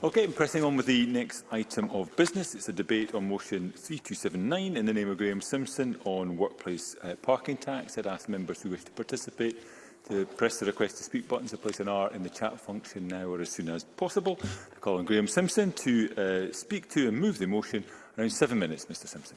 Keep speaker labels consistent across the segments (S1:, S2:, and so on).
S1: Okay, I'm pressing on with the next item of business. It's a debate on motion 3279 in the name of Graham Simpson on workplace uh, parking tax. I'd ask members who wish to participate to press the request to speak button to place an R in the chat function now or as soon as possible. I call on Graham Simpson to uh, speak to and move the motion around seven minutes, Mr Simpson.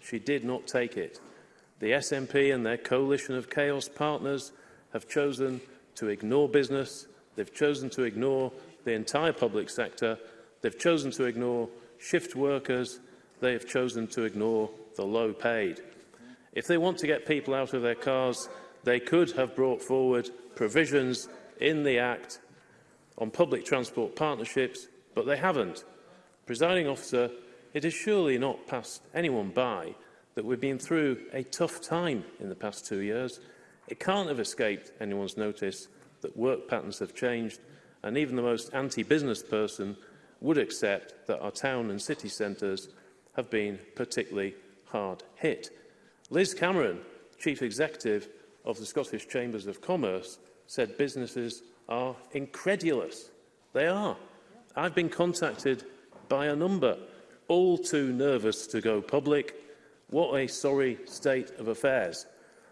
S2: She did not take it. The SNP and their coalition of chaos partners have chosen to ignore business. They've chosen to ignore the entire public sector. They've chosen to ignore shift workers. They have chosen to ignore the low paid. If they want to get people out of their cars, they could have brought forward provisions in the Act on public transport partnerships, but they haven't. Presiding officer, it has surely not passed anyone by that we've been through a tough time in the past two years. It can't have escaped anyone's notice that work patterns have changed And even the most anti-business person would accept that our town and city centres have been particularly hard hit. Liz Cameron, Chief Executive of the Scottish Chambers of Commerce, said businesses are incredulous. They are. I've been contacted by a number, all too nervous to go public. What a sorry state of affairs.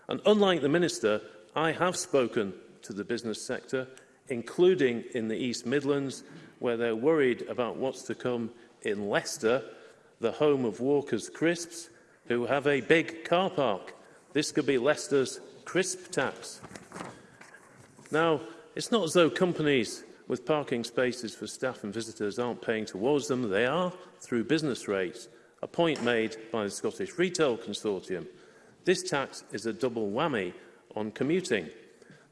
S2: And unlike the Minister, I have spoken to the business sector including in the East Midlands, where they're worried about what's to come in Leicester, the home of Walker's Crisps, who have a big car park. This could be Leicester's crisp tax. Now, it's not as though companies with parking spaces for staff and visitors aren't paying towards them. They are through business rates, a point made by the Scottish Retail Consortium. This tax is a double whammy on commuting.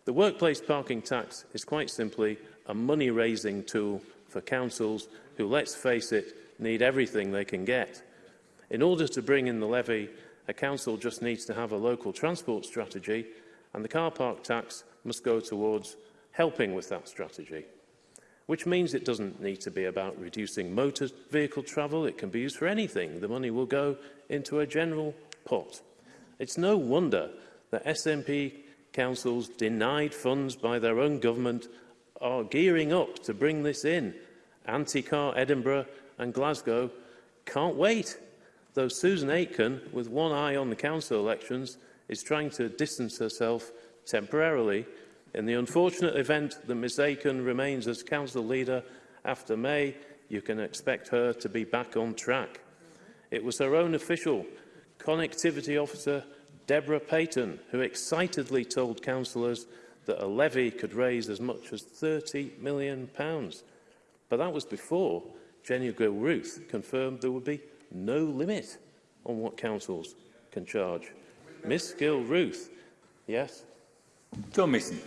S2: The workplace parking tax is quite simply a money-raising tool for councils who, let's face it, need everything they can get. In order to bring in the levy, a council just needs to have a local transport strategy and the car park tax must go towards helping with that strategy. Which means it doesn't need to be about reducing motor vehicle travel, it can be used for anything. The money will go into a general pot. It's no wonder that SNP councils denied funds by their own government are gearing up to bring this in. Anticar, Edinburgh and Glasgow can't wait. Though Susan Aitken, with one eye on the council elections, is trying to distance herself temporarily in the unfortunate event that Ms Aiken remains as council leader after May, you can expect her to be back on track. It was her own official connectivity officer Deborah Payton, who excitedly told councillors that a levy could raise as much as £30 million. But that was before Jenny Gill Ruth confirmed there would be no limit on what councils can charge. Miss Gill Ruth, yes.
S1: John Mason.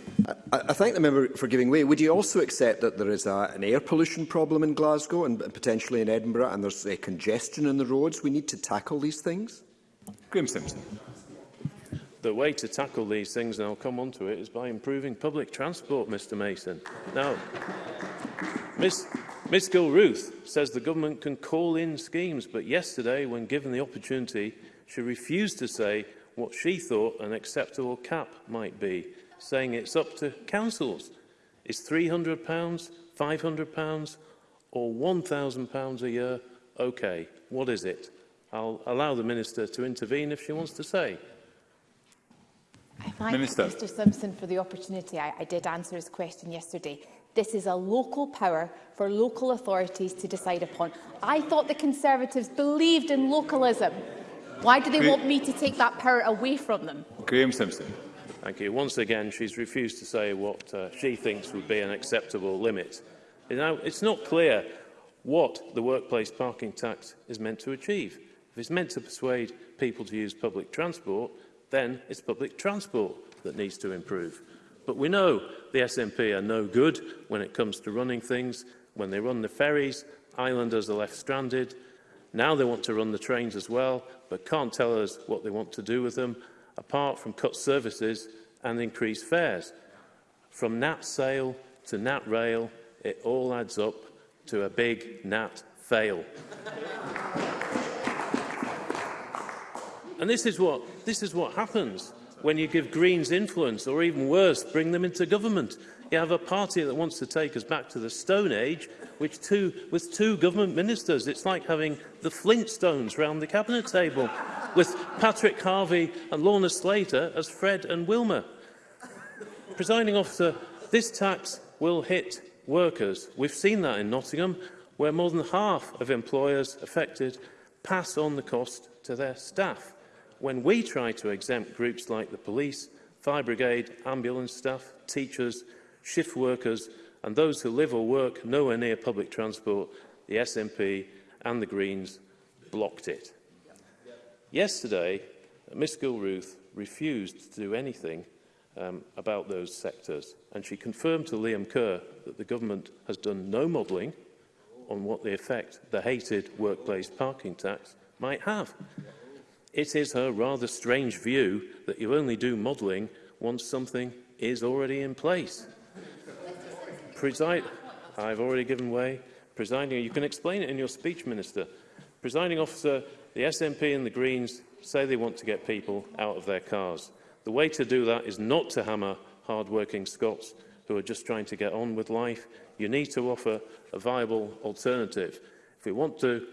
S3: I, I thank the member for giving way. Would you also accept that there is a, an air pollution problem in Glasgow and potentially in Edinburgh and there's a congestion in the roads? We need to tackle these things.
S1: Graham Simpson.
S2: The way to tackle these things, and I'll come on to it, is by improving public transport, Mr Mason. Now, Ms, Ms Gilruth says the government can call in schemes, but yesterday, when given the opportunity, she refused to say what she thought an acceptable cap might be, saying it's up to councils. Is £300, £500 or £1,000 a year okay? What is it? I'll allow the Minister to intervene if she wants to say.
S4: I Minister. Mr Simpson for the opportunity. I, I did answer his question yesterday. This is a local power for local authorities to decide upon. I thought the Conservatives believed in localism. Why do they Gra want me to take that power away from them?
S1: Graham Simpson.
S2: Thank you. Once again, she's refused to say what uh, she thinks would be an acceptable limit. Now, it's not clear what the workplace parking tax is meant to achieve. If it's meant to persuade people to use public transport, then it's public transport that needs to improve. But we know the SNP are no good when it comes to running things. When they run the ferries, islanders are left stranded. Now they want to run the trains as well, but can't tell us what they want to do with them, apart from cut services and increase fares. From NAT sale to NAT rail, it all adds up to a big NAT fail. And this is what, this is what happens when you give Greens influence, or even worse, bring them into government. You have a party that wants to take us back to the Stone Age, which two, with two government ministers. It's like having the Flintstones round the cabinet table, with Patrick Harvey and Lorna Slater as Fred and Wilma. Presiding officer, this tax will hit workers. We've seen that in Nottingham, where more than half of employers affected pass on the cost to their staff when we try to exempt groups like the police, fire brigade, ambulance staff, teachers, shift workers and those who live or work nowhere near public transport, the SNP and the Greens blocked it. Yesterday, Ms Gilruth refused to do anything um, about those sectors and she confirmed to Liam Kerr that the government has done no modelling on what the effect the hated workplace parking tax might have. It is her rather strange view that you only do modelling once something is already in place. Preside I've already given way. Presiding, you can explain it in your speech, Minister. Presiding officer, the SNP and the Greens say they want to get people out of their cars. The way to do that is not to hammer hard-working Scots who are just trying to get on with life. You need to offer a viable alternative. If we want to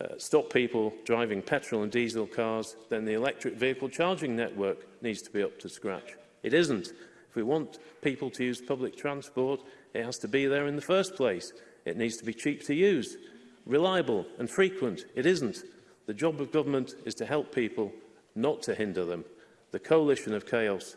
S2: uh, stop people driving petrol and diesel cars, then the electric vehicle charging network needs to be up to scratch. It isn't. If we want people to use public transport, it has to be there in the first place. It needs to be cheap to use, reliable and frequent. It isn't. The job of government is to help people, not to hinder them. The coalition of chaos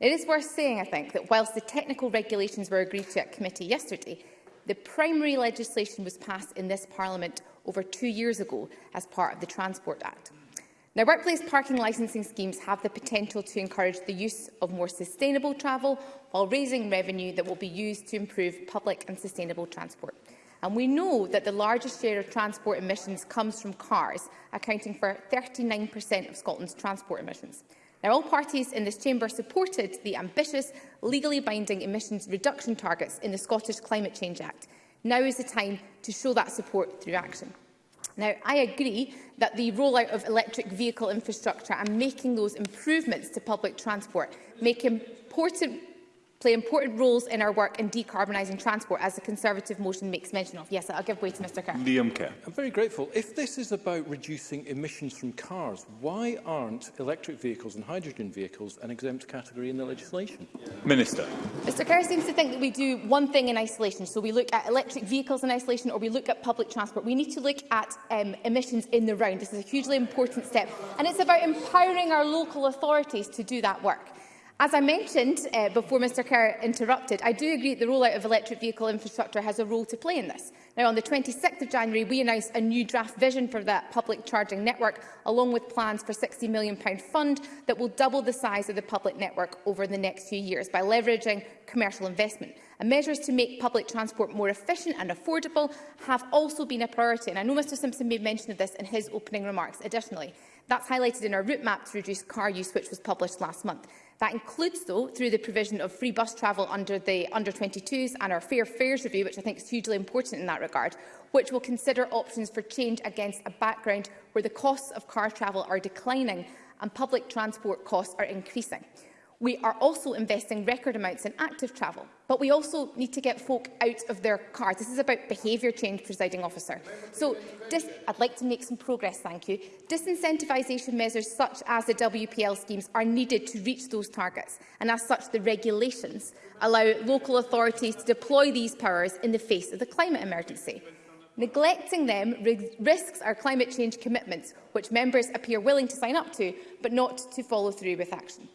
S4: It is worth saying, I think, that whilst the technical regulations were agreed to at committee yesterday, The primary legislation was passed in this Parliament over two years ago as part of the Transport Act. Now, workplace parking licensing schemes have the potential to encourage the use of more sustainable travel while raising revenue that will be used to improve public and sustainable transport. And we know that the largest share of transport emissions comes from cars, accounting for 39 of Scotland's transport emissions. Now, all parties in this chamber supported the ambitious, legally binding emissions reduction targets in the Scottish Climate Change Act. Now is the time to show that support through action. Now, I agree that the rollout of electric vehicle infrastructure and making those improvements to public transport make important play important roles in our work in decarbonising transport, as the Conservative motion makes mention of. Yes, I'll give way to Mr Kerr.
S1: Liam Kerr.
S5: I'm very grateful. If this is about reducing emissions from cars, why aren't electric vehicles and hydrogen vehicles an exempt category in the legislation?
S1: Minister.
S4: Mr Kerr seems to think that we do one thing in isolation. So we look at electric vehicles in isolation or we look at public transport. We need to look at um, emissions in the round. This is a hugely important step. And it's about empowering our local authorities to do that work. As I mentioned uh, before Mr Kerr interrupted, I do agree that the rollout of electric vehicle infrastructure has a role to play in this. Now, on the 26th of January, we announced a new draft vision for that public charging network, along with plans for a £60 million fund that will double the size of the public network over the next few years by leveraging commercial investment. And measures to make public transport more efficient and affordable have also been a priority. And I know Mr Simpson made mention of this in his opening remarks additionally. That's highlighted in our route map to reduce car use, which was published last month. That includes, though, through the provision of free bus travel under the under-22s and our Fair Fares review, which I think is hugely important in that regard, which will consider options for change against a background where the costs of car travel are declining and public transport costs are increasing. We are also investing record amounts in active travel, But we also need to get folk out of their cars. This is about behaviour change, presiding officer. So I'd like to make some progress, thank you. Disincentivisation measures such as the WPL schemes are needed to reach those targets. And as such, the regulations allow local authorities to deploy these powers in the face of the climate emergency. Neglecting them risks our climate change commitments, which members appear willing to sign up to, but not to follow through with action.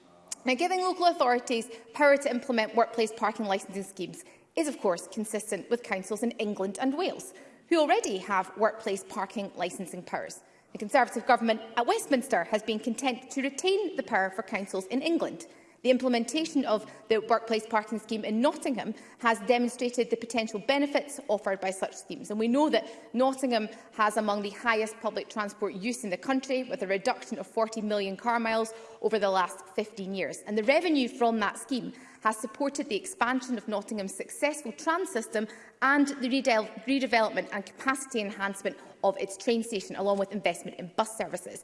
S4: Now, giving local authorities power to implement workplace parking licensing schemes is, of course, consistent with councils in England and Wales, who already have workplace parking licensing powers. The Conservative government at Westminster has been content to retain the power for councils in England. The implementation of the workplace parking scheme in Nottingham has demonstrated the potential benefits offered by such schemes. And we know that Nottingham has among the highest public transport use in the country, with a reduction of 40 million car miles over the last 15 years. And the revenue from that scheme has supported the expansion of Nottingham's successful tram system and the redevelopment and capacity enhancement of its train station, along with investment in bus services.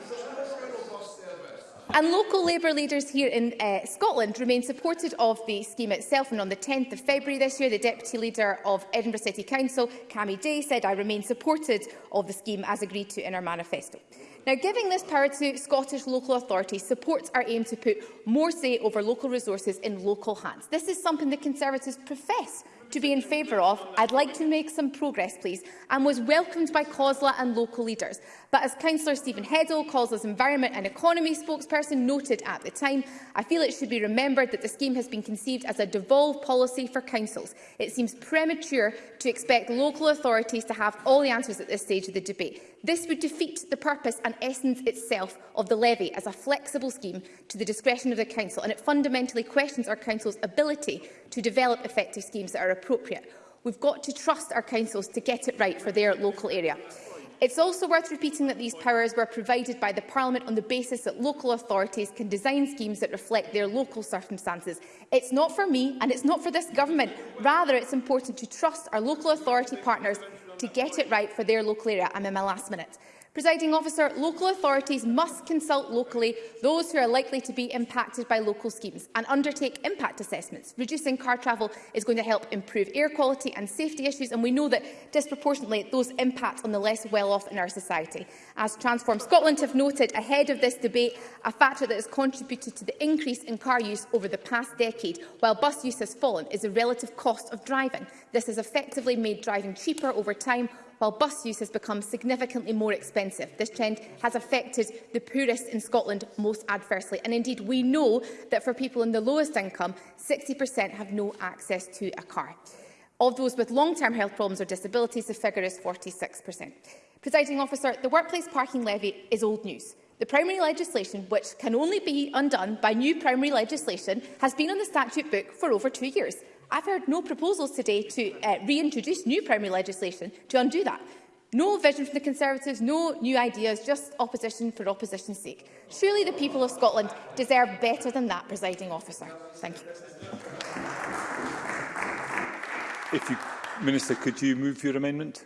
S4: And local Labour leaders here in uh, Scotland remain supportive of the scheme itself. And on the 10th of February this year, the Deputy Leader of Edinburgh City Council, Cammy Day, said, I remain supportive of the scheme as agreed to in our manifesto. Now, giving this power to Scottish local authorities supports our aim to put more say over local resources in local hands. This is something the Conservatives profess to be in favour of. I'd like to make some progress, please, and was welcomed by COSLA and local leaders. But as Councillor Stephen Heddle, Calls' Environment and Economy spokesperson, noted at the time, I feel it should be remembered that the scheme has been conceived as a devolved policy for councils. It seems premature to expect local authorities to have all the answers at this stage of the debate. This would defeat the purpose and essence itself of the levy as a flexible scheme to the discretion of the Council, and it fundamentally questions our Council's ability to develop effective schemes that are appropriate. We've got to trust our councils to get it right for their local area. It's also worth repeating that these powers were provided by the Parliament on the basis that local authorities can design schemes that reflect their local circumstances. It's not for me and it's not for this government. Rather, it's important to trust our local authority partners to get it right for their local area. I'm in my last minute. Presiding officer, local authorities must consult locally those who are likely to be impacted by local schemes and undertake impact assessments. Reducing car travel is going to help improve air quality and safety issues, and we know that disproportionately those impact on the less well-off in our society. As Transform Scotland have noted ahead of this debate, a factor that has contributed to the increase in car use over the past decade, while bus use has fallen, is the relative cost of driving. This has effectively made driving cheaper over time while bus use has become significantly more expensive. This trend has affected the poorest in Scotland most adversely. And indeed, we know that for people in the lowest income, 60% have no access to a car. Of those with long-term health problems or disabilities, the figure is 46%. Presiding officer, the workplace parking levy is old news. The primary legislation, which can only be undone by new primary legislation, has been on the statute book for over two years. I've heard no proposals today to uh, reintroduce new primary legislation to undo that. No vision from the Conservatives, no new ideas, just opposition for opposition's sake. Surely the people of Scotland deserve better than that, presiding officer. Thank you.
S1: If you Minister, could you move your amendment?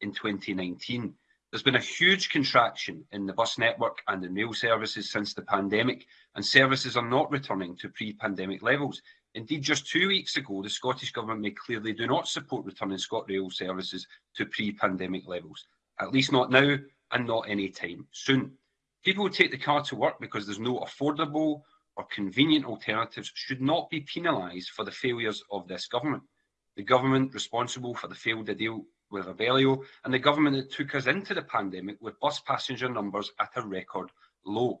S6: in 2019. There's been a huge contraction in the bus network and in rail services since the pandemic, and services are not returning to pre-pandemic levels. Indeed, just two weeks ago, the Scottish Government made clear they do not support returning ScotRail services to pre-pandemic levels, at least not now and not any time soon. People who take the car to work because there's no affordable or convenient alternatives should not be penalised for the failures of this government. The government responsible for the failed deal with Abellio and the government that took us into the pandemic with bus passenger numbers at a record low.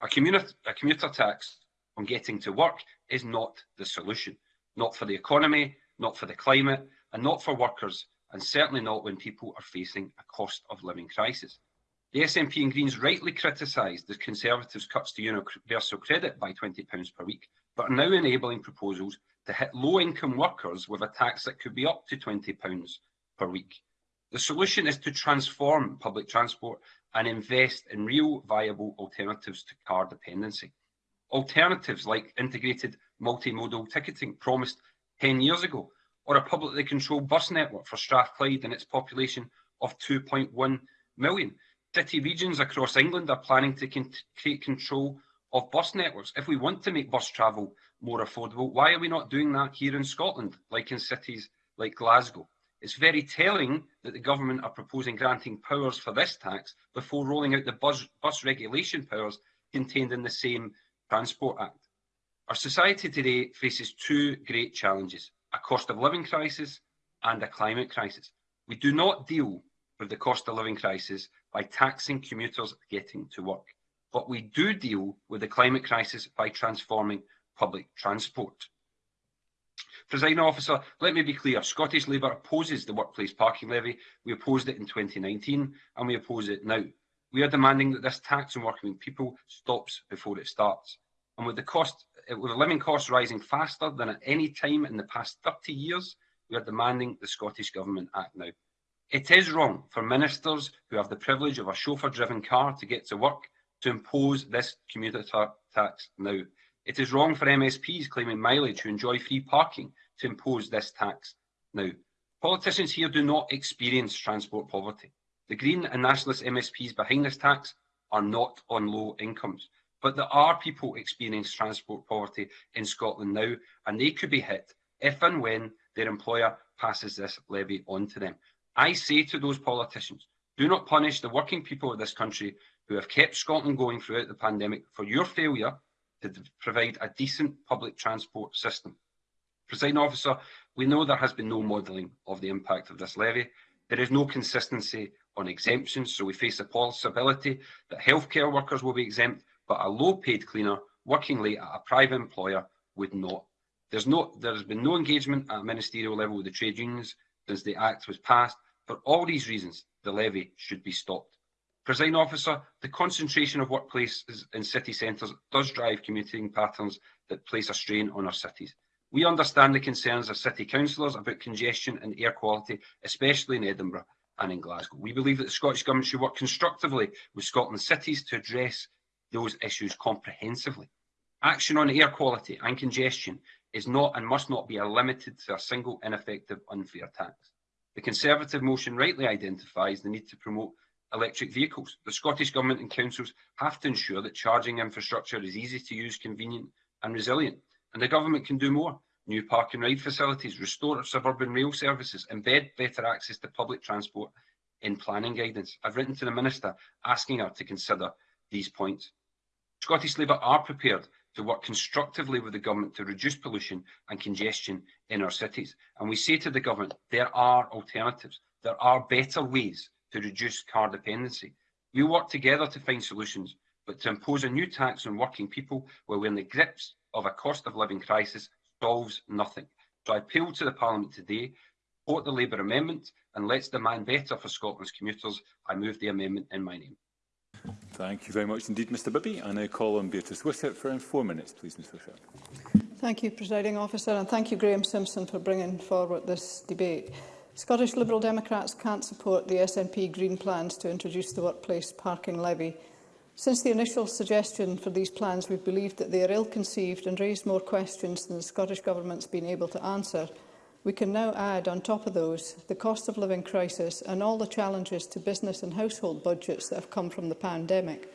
S6: A, commuter, a commuter tax on getting to work is not the solution. Not for the economy, not for the climate, and not for workers, and certainly not when people are facing a cost of living crisis. The SNP and Greens rightly criticised the Conservatives' cuts to universal credit by £20 per week, but are now enabling proposals to hit low-income workers with a tax that could be up to £20 per week. The solution is to transform public transport and invest in real viable alternatives to car dependency alternatives like integrated multimodal ticketing promised 10 years ago, or a publicly controlled bus network for Strathclyde and its population of 2.1 million. City regions across England are planning to create control of bus networks. If we want to make bus travel more affordable, why are we not doing that here in Scotland, like in cities like Glasgow? It's very telling that the government are proposing granting powers for this tax before rolling out the bus, bus regulation powers contained in the same Transport Act. Our society today faces two great challenges, a cost of living crisis and a climate crisis. We do not deal with the cost of living crisis by taxing commuters getting to work, but we do deal with the climate crisis by transforming public transport. Presiding officer, let me be clear, Scottish Labour opposes the workplace parking levy. We opposed it in 2019 and we oppose it now. We are demanding that this tax on working people stops before it starts. And with the cost, eh, with the living costs rising faster than at any time in the past 30 years, we are demanding the Scottish Government act now. It is wrong for ministers who have the privilege of a chauffeur-driven car to get to work to impose this commuter ta tax now. It is wrong for MSPs claiming mileage to enjoy free parking to impose this tax now. Politicians here do not experience transport poverty. The Green and nationalist MSPs behind this tax are not on low incomes, but there are people experiencing transport poverty in Scotland now, and they could be hit if and when their employer passes this levy on to them. I say to those politicians, do not punish the working people of this country who have kept Scotland going throughout the pandemic for your failure to provide a decent public transport system. Presiding officer, we know there has been no modelling of the impact of this levy. There is no consistency on exemptions, so we face a possibility that healthcare workers will be exempt, but a low-paid cleaner working late at a private employer would not. There's no, there has been no engagement at a ministerial level with the trade unions since the Act was passed. For all these reasons, the levy should be stopped. Presiding officer, the concentration of workplaces in city centres does drive commuting patterns that place a strain on our cities. We understand the concerns of city councillors about congestion and air quality, especially in Edinburgh, and in Glasgow. We believe that the Scottish Government should work constructively with Scotland's cities to address those issues comprehensively. Action on air quality and congestion is not and must not be limited to a single ineffective unfair tax. The Conservative motion rightly identifies the need to promote electric vehicles. The Scottish Government and councils have to ensure that charging infrastructure is easy to use, convenient and resilient. And the Government can do more new park and ride facilities, restore suburban rail services, embed better access to public transport in planning guidance. I've written to the Minister asking her to consider these points. Scottish Labour are prepared to work constructively with the government to reduce pollution and congestion in our cities. And we say to the government, there are alternatives. There are better ways to reduce car dependency. We work together to find solutions, but to impose a new tax on working people while we're in the grips of a cost of living crisis solves nothing. So I appeal to the Parliament today, support the Labour amendment, and let's demand better for Scotland's commuters. I move the amendment in my name.
S1: Thank you very much indeed, Mr Bibby. I now call on Beatrice Wishart for four minutes, please, Ms Wishart.
S7: Thank you, Presiding Officer, and thank you, Graham Simpson, for bringing forward this debate. Scottish Liberal Democrats can't support the SNP Green plans to introduce the workplace parking levy Since the initial suggestion for these plans, we've believed that they are ill-conceived and raise more questions than the Scottish Government's been able to answer. We can now add on top of those the cost of living crisis and all the challenges to business and household budgets that have come from the pandemic.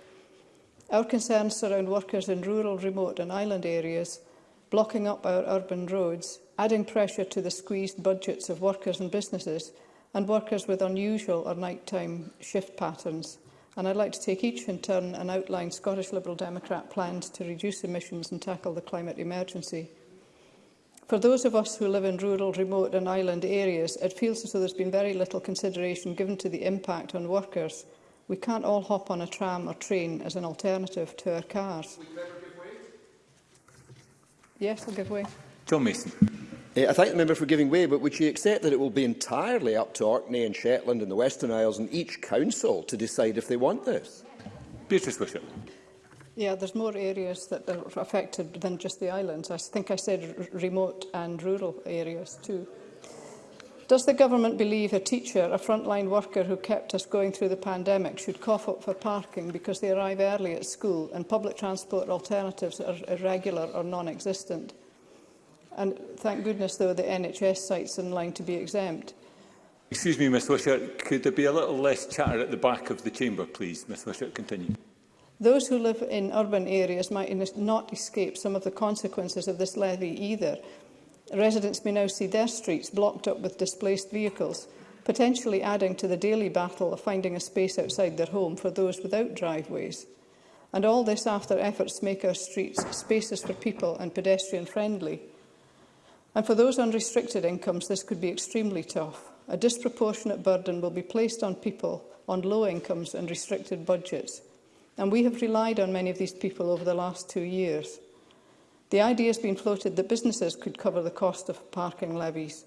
S7: Our concerns surround workers in rural, remote and island areas, blocking up our urban roads, adding pressure to the squeezed budgets of workers and businesses and workers with unusual or night-time shift patterns and I'd like to take each in turn and outline Scottish Liberal Democrat plans to reduce emissions and tackle the climate emergency. For those of us who live in rural, remote and island areas, it feels as though there's been very little consideration given to the impact on workers. We can't all hop on a tram or train as an alternative to our cars. Yes, I'll give way.
S1: John Mason.
S3: Eh, I thank the member for giving way, but would she accept that it will be entirely up to Orkney and Shetland and the Western Isles and each council to decide if they want this?
S1: Beatrice Bishop.
S7: Yeah, there's more areas that are affected than just the islands. I think I said remote and rural areas too. Does the government believe a teacher, a frontline worker who kept us going through the pandemic, should cough up for parking because they arrive early at school and public transport alternatives are irregular or non-existent? And thank goodness, though, the NHS sites in line to be exempt.
S1: Excuse me, Ms Wisher, could there be a little less chatter at the back of the chamber, please? Ms Wisher, continue.
S7: Those who live in urban areas might not escape some of the consequences of this levy either. Residents may now see their streets blocked up with displaced vehicles, potentially adding to the daily battle of finding a space outside their home for those without driveways. And all this after efforts to make our streets spaces for people and pedestrian friendly. And for those on restricted incomes, this could be extremely tough. A disproportionate burden will be placed on people on low incomes and restricted budgets. And we have relied on many of these people over the last two years. The idea has been floated that businesses could cover the cost of parking levies,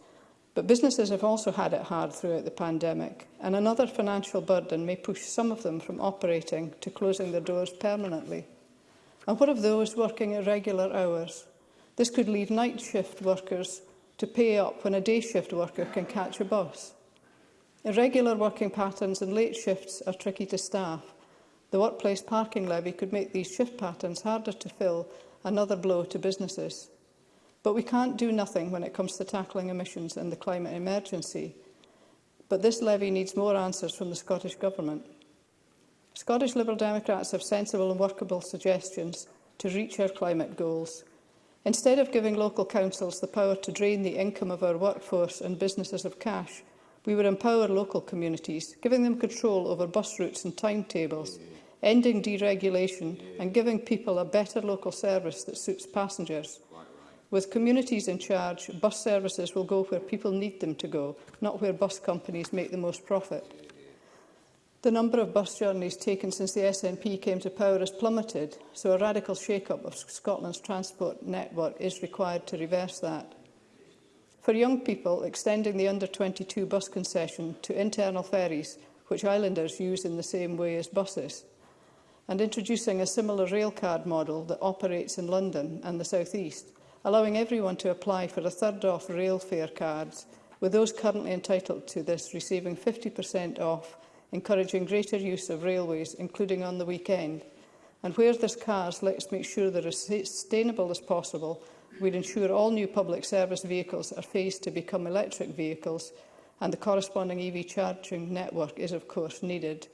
S7: but businesses have also had it hard throughout the pandemic, and another financial burden may push some of them from operating to closing their doors permanently. And what of those working at regular hours? This could leave night shift workers to pay up when a day shift worker can catch a bus. Irregular working patterns and late shifts are tricky to staff. The workplace parking levy could make these shift patterns harder to fill, another blow to businesses. But we can't do nothing when it comes to tackling emissions and the climate emergency. But this levy needs more answers from the Scottish Government. Scottish Liberal Democrats have sensible and workable suggestions to reach our climate goals – Instead of giving local councils the power to drain the income of our workforce and businesses of cash, we would empower local communities, giving them control over bus routes and timetables, ending deregulation and giving people a better local service that suits passengers. With communities in charge, bus services will go where people need them to go, not where bus companies make the most profit. The number of bus journeys taken since the SNP came to power has plummeted, so a radical shake-up of Scotland's transport network is required to reverse that. For young people, extending the under-22 bus concession to internal ferries, which islanders use in the same way as buses, and introducing a similar rail card model that operates in London and the South East, allowing everyone to apply for a third-off rail fare cards, with those currently entitled to this receiving 50% off encouraging greater use of railways, including on the weekend. And where there's cars, let's make sure they're as sustainable as possible. We'd ensure all new public service vehicles are phased to become electric vehicles, and the corresponding EV charging network is, of course, needed.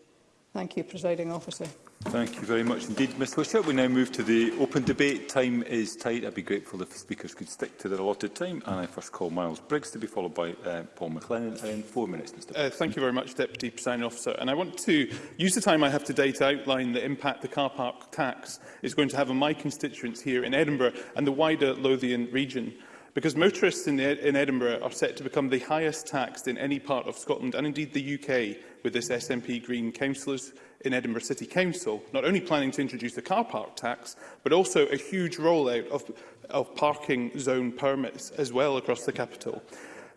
S7: Thank you, Presiding Officer.
S1: Thank you very much indeed, Ms Whistler. We now move to the open debate. Time is tight. I'd be grateful if speakers could stick to their allotted time. And I first call Miles Briggs to be followed by uh, Paul McLennan. in four minutes, Mr
S8: uh, Thank you very much, Deputy Presiding Officer. And I want to use the time I have today to outline the impact the car park tax is going to have on my constituents here in Edinburgh and the wider Lothian region because motorists in, Ed in Edinburgh are set to become the highest taxed in any part of Scotland and indeed the UK with this SNP Green councillors in Edinburgh City Council, not only planning to introduce the car park tax, but also a huge rollout of, of parking zone permits as well across the capital.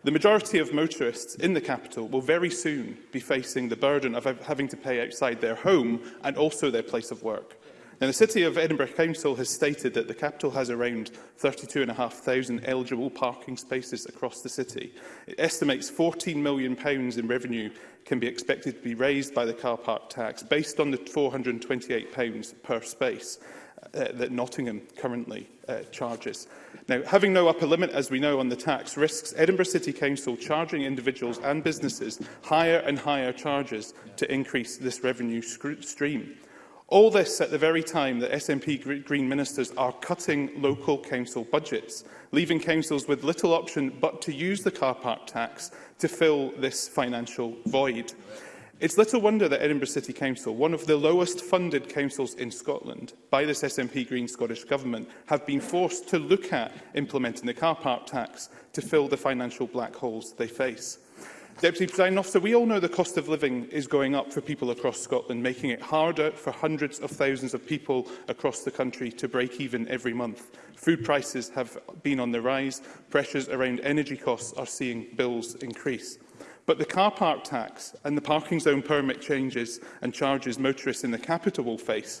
S8: The majority of motorists in the capital will very soon be facing the burden of having to pay outside their home and also their place of work. Now, the City of Edinburgh Council has stated that the capital has around 32,500 eligible parking spaces across the city. It estimates £14 million in revenue can be expected to be raised by the car park tax based on the £428 per space uh, that Nottingham currently uh, charges. Now, having no upper limit, as we know, on the tax risks Edinburgh City Council charging individuals and businesses higher and higher charges to increase this revenue stream. All this at the very time that SNP Green ministers are cutting local council budgets, leaving councils with little option but to use the car park tax to fill this financial void. It's little wonder that Edinburgh City Council, one of the lowest funded councils in Scotland by this SNP Green Scottish Government, have been forced to look at implementing the car park tax to fill the financial black holes they face. Deputy President Officer, we all know the cost of living is going up for people across Scotland, making it harder for hundreds of thousands of people across the country to break even every month. Food prices have been on the rise, pressures around energy costs are seeing bills increase. But the car park tax and the parking zone permit changes and charges motorists in the capital will face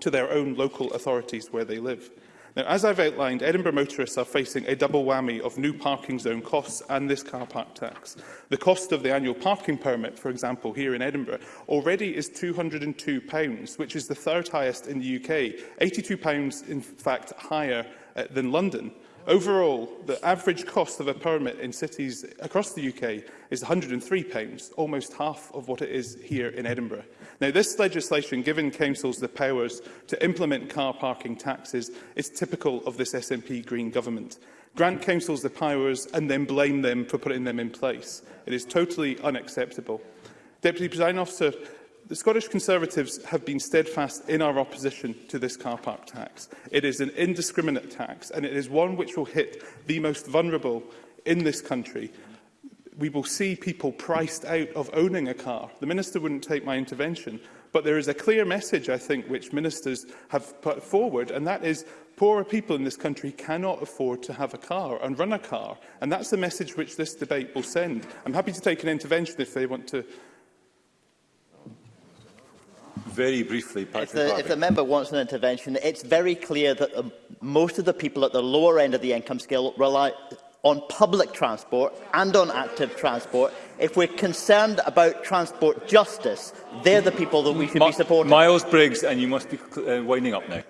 S8: to their own local authorities where they live. Now, as I've outlined, Edinburgh motorists are facing a double whammy of new parking zone costs and this car park tax. The cost of the annual parking permit, for example, here in Edinburgh, already is £202, which is the third highest in the UK, £82 in fact higher uh, than London. Overall, the average cost of a permit in cities across the UK is £103, almost half of what it is here in Edinburgh. Now, this legislation, giving councils the powers to implement car parking taxes, is typical of this SNP Green government. Grant councils the powers and then blame them for putting them in place. It is totally unacceptable. Deputy President Officer, the Scottish Conservatives have been steadfast in our opposition to this car park tax. It is an indiscriminate tax and it is one which will hit the most vulnerable in this country we will see people priced out of owning a car. The Minister wouldn't take my intervention, but there is a clear message, I think, which ministers have put forward, and that is poorer people in this country cannot afford to have a car and run a car. And that's the message which this debate will send. I'm happy to take an intervention if they want to
S1: Very briefly, Patrick
S9: if the, Harvey. if the member wants an intervention, it's very clear that most of the people at the lower end of the income scale rely on public transport and on active transport. If we're concerned about transport justice, they're the people that we should be supporting.
S1: Miles Briggs, and you must be uh, winding up now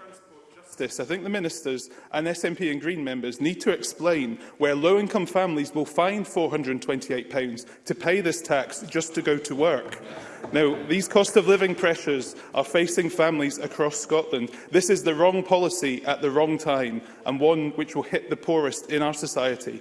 S1: this,
S8: I think the ministers and SNP and Green members need to explain where low-income families will find £428 to pay this tax just to go to work. Now, these cost of living pressures are facing families across Scotland. This is the wrong policy at the wrong time and one which will hit the poorest in our society.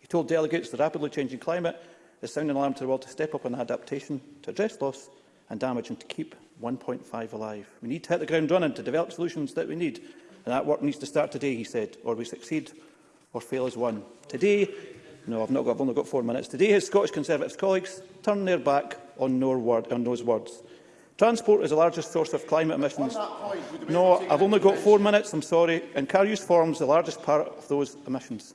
S10: He told delegates the rapidly changing climate is sound an alarm to the world to step up on adaptation, to address loss and damage and to keep 1.5 alive. We need to hit the ground running to develop solutions that we need And that work needs to start today, he said, or we succeed or fail as one. Today, no, I've, not got, I've only got four minutes. Today, his Scottish Conservative colleagues turn their back on, no word, on those words. Transport is the largest source of climate emissions. Point, no, I've only got four minutes, I'm sorry, and car use forms the largest part of those emissions.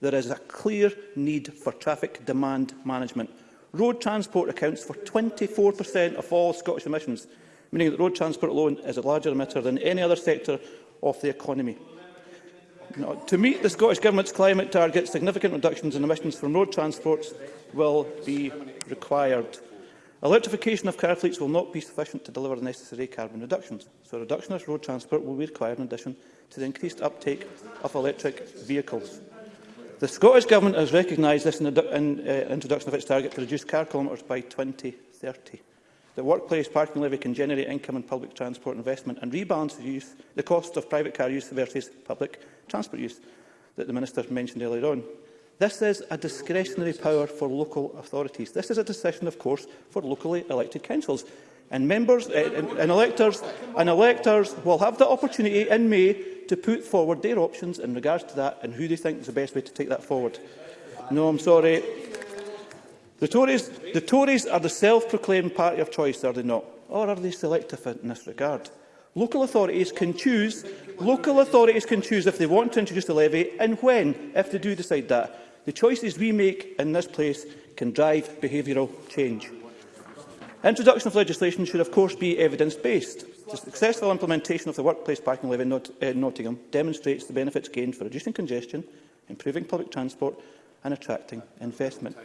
S10: There is a clear need for traffic demand management. Road transport accounts for 24% of all Scottish emissions, meaning that road transport alone is a larger emitter than any other sector of the economy to meet the Scottish Government's climate targets, significant reductions in emissions from road transport will be required. Electrification of car fleets will not be sufficient to deliver the necessary carbon reductions, so a reduction of road transport will be required in addition to the increased uptake of electric vehicles. The Scottish Government has recognised this in the in, uh, introduction of its target to reduce car kilometres by 2030. The workplace parking levy can generate income in public transport investment and rebalance the, use, the cost of private car use versus public transport use that the Minister mentioned earlier on. This is a discretionary power for local authorities. This is a decision, of course, for locally elected councils. And members eh, and, and, electors and electors will have the opportunity in May to put forward their options in regards to that and who they think is the best way to take that forward. No, I'm sorry. The Tories, the Tories are the self-proclaimed party of choice, are they not? Or are they selective in this regard? Local authorities can choose local authorities can choose if they want to introduce the levy and when, if they do decide that. The choices we make in this place can drive behavioural change. Introduction of legislation should of course be evidence-based. The successful implementation of the workplace parking levy in Not uh, Nottingham demonstrates the benefits gained for reducing congestion, improving public transport and attracting investment.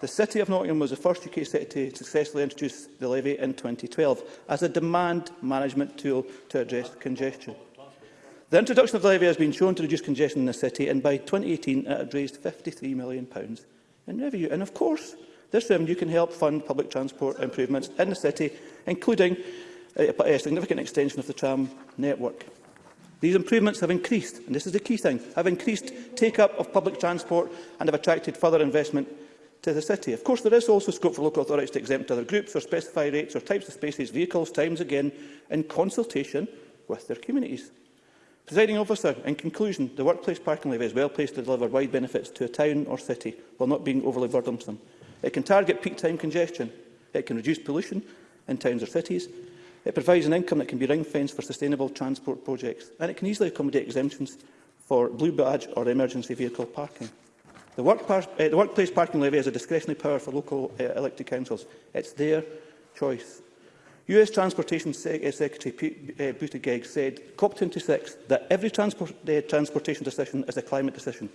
S10: The City of Nottingham was the first UK city to successfully introduce the levy in 2012 as a demand management tool to address congestion. The introduction of the levy has been shown to reduce congestion in the city and by 2018 it had raised £53 million in revenue. And of course, this revenue can help fund public transport improvements in the city, including a significant extension of the tram network. These improvements have increased, and this is the key thing, have increased take-up of public transport and have attracted further investment to the city. Of course, there is also scope for local authorities to exempt other groups or specify rates or types of spaces, vehicles, times again, in consultation with their communities. Presiding officer, in conclusion, the workplace parking levy is well placed to deliver wide benefits to a town or city while not being overly burdensome. It can target peak time congestion. It can reduce pollution in towns or cities. It provides an income that can be ring-fenced for sustainable transport projects. And it can easily accommodate exemptions for blue badge or emergency vehicle parking. The, work uh, the workplace parking levy is a discretionary power for local uh, elected councils. It's their choice. US Transportation Se eh, Secretary Pete uh, Buttigieg said COP26 that every transport uh, transportation decision is a climate decision,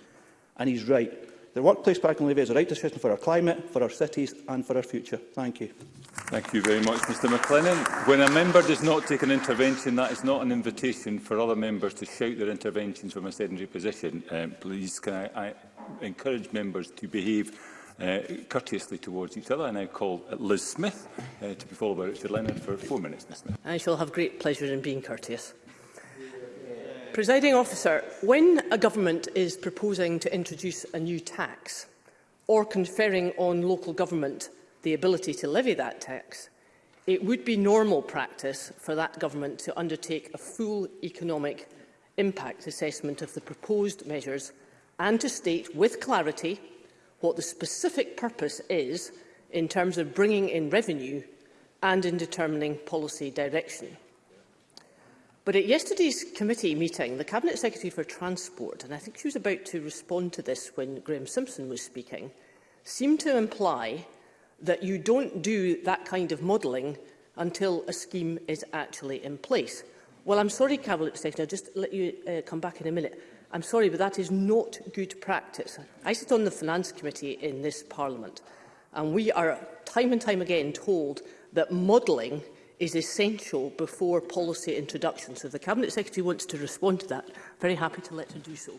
S10: and he's right. The workplace parking levy is a right decision for our climate, for our cities and for our future. Thank you.
S1: Thank you very much, Mr McLennan. When a member does not take an intervention, that is not an invitation for other members to shout their interventions from a sedentary position. Um, please, can I, I encourage members to behave uh, courteously towards each other. I now call Liz Smith uh, to be followed by Richard Leonard for four minutes. Ms. Smith.
S11: I shall have great pleasure in being courteous. Presiding officer, when a government is proposing to introduce a new tax or conferring on local government the ability to levy that tax, it would be normal practice for that government to undertake a full economic impact assessment of the proposed measures and to state with clarity what the specific purpose is in terms of bringing in revenue and in determining policy direction. But at yesterday's committee meeting, the Cabinet Secretary for Transport, and I think she was about to respond to this when Graham Simpson was speaking, seemed to imply that you don't do that kind of modelling until a scheme is actually in place. Well, I'm sorry, Cabinet Secretary, I'll just let you uh, come back in a minute. I'm sorry, but that is not good practice. I sit on the Finance Committee in this Parliament, and we are time and time again told that modelling is essential before policy introduction. So if the Cabinet Secretary wants to respond to that, very happy to let her do so.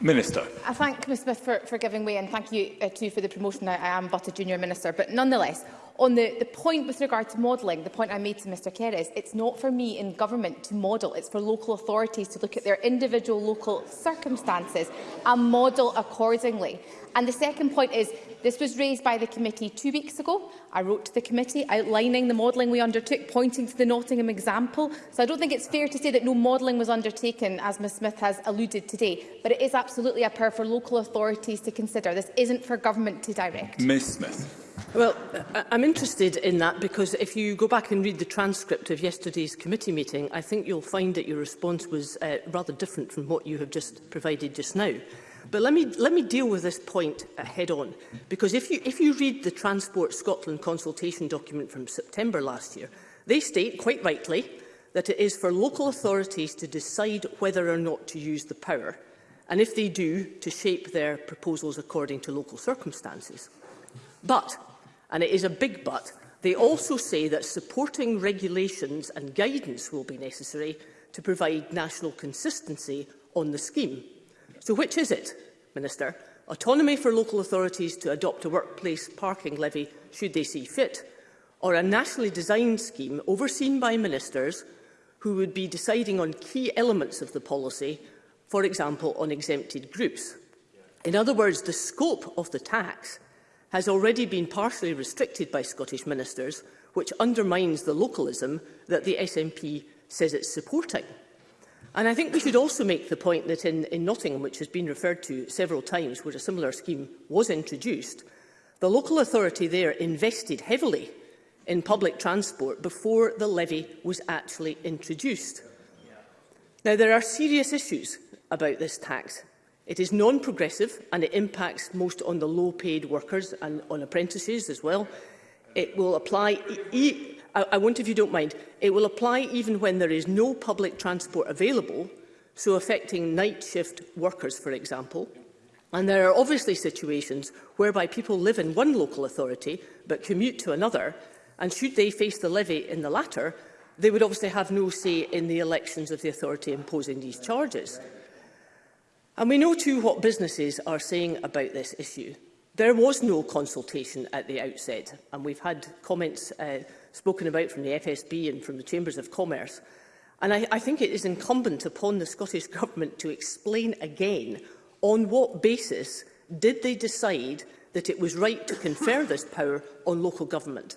S1: Minister.
S4: I thank Ms Smith for, for giving way and thank you uh, too for the promotion. I, I am but a junior minister, but nonetheless, on the, the point with regard to modelling, the point I made to Mr is, it's not for me in government to model, it's for local authorities to look at their individual local circumstances and model accordingly. And the second point is, this was raised by the committee two weeks ago. I wrote to the committee outlining the modelling we undertook, pointing to the Nottingham example. So I don't think it's fair to say that no modelling was undertaken, as Ms Smith has alluded today. But it is absolutely a power for local authorities to consider. This isn't for government to direct.
S1: Ms Smith.
S11: Well, I'm interested in that because if you go back and read the transcript of yesterday's committee meeting, I think you'll find that your response was uh, rather different from what you have just provided just now. But let me, let me deal with this point uh, head on, because if you, if you read the Transport Scotland consultation document from September last year, they state, quite rightly, that it is for local authorities to decide whether or not to use the power, and if they do, to shape their proposals according to local circumstances. But and it is a big but, they also say that supporting regulations and guidance will be necessary to provide national consistency on the scheme. So which is it, Minister? Autonomy for local authorities to adopt a workplace parking levy should they see fit, or a nationally designed scheme overseen by ministers who would be deciding on key elements of the policy, for example, on exempted groups. In other words, the scope of the tax has already been partially restricted by Scottish ministers, which undermines the localism that the SNP says it's supporting. And I think we should also make the point that in, in Nottingham, which has been referred to several times, where a similar scheme was introduced, the local authority there invested heavily in public transport before the levy was actually introduced. Now, there are serious issues about this tax, It is non-progressive and it impacts most on the low-paid workers and on apprentices as well. It will apply... E, e I, I want, if you don't mind, it will apply even when there is no public transport available, so affecting night shift workers, for example. And there are obviously situations whereby people live in one local authority but commute to another, and should they face the levy in the latter, they would obviously have no say in the elections of the authority imposing these charges. And we know too what businesses are saying about this issue. There was no consultation at the outset, and we've had comments uh, spoken about from the FSB and from the Chambers of Commerce. And I, I think it is incumbent upon the Scottish Government to explain again on what basis did they decide that it was right to confer this power on local government.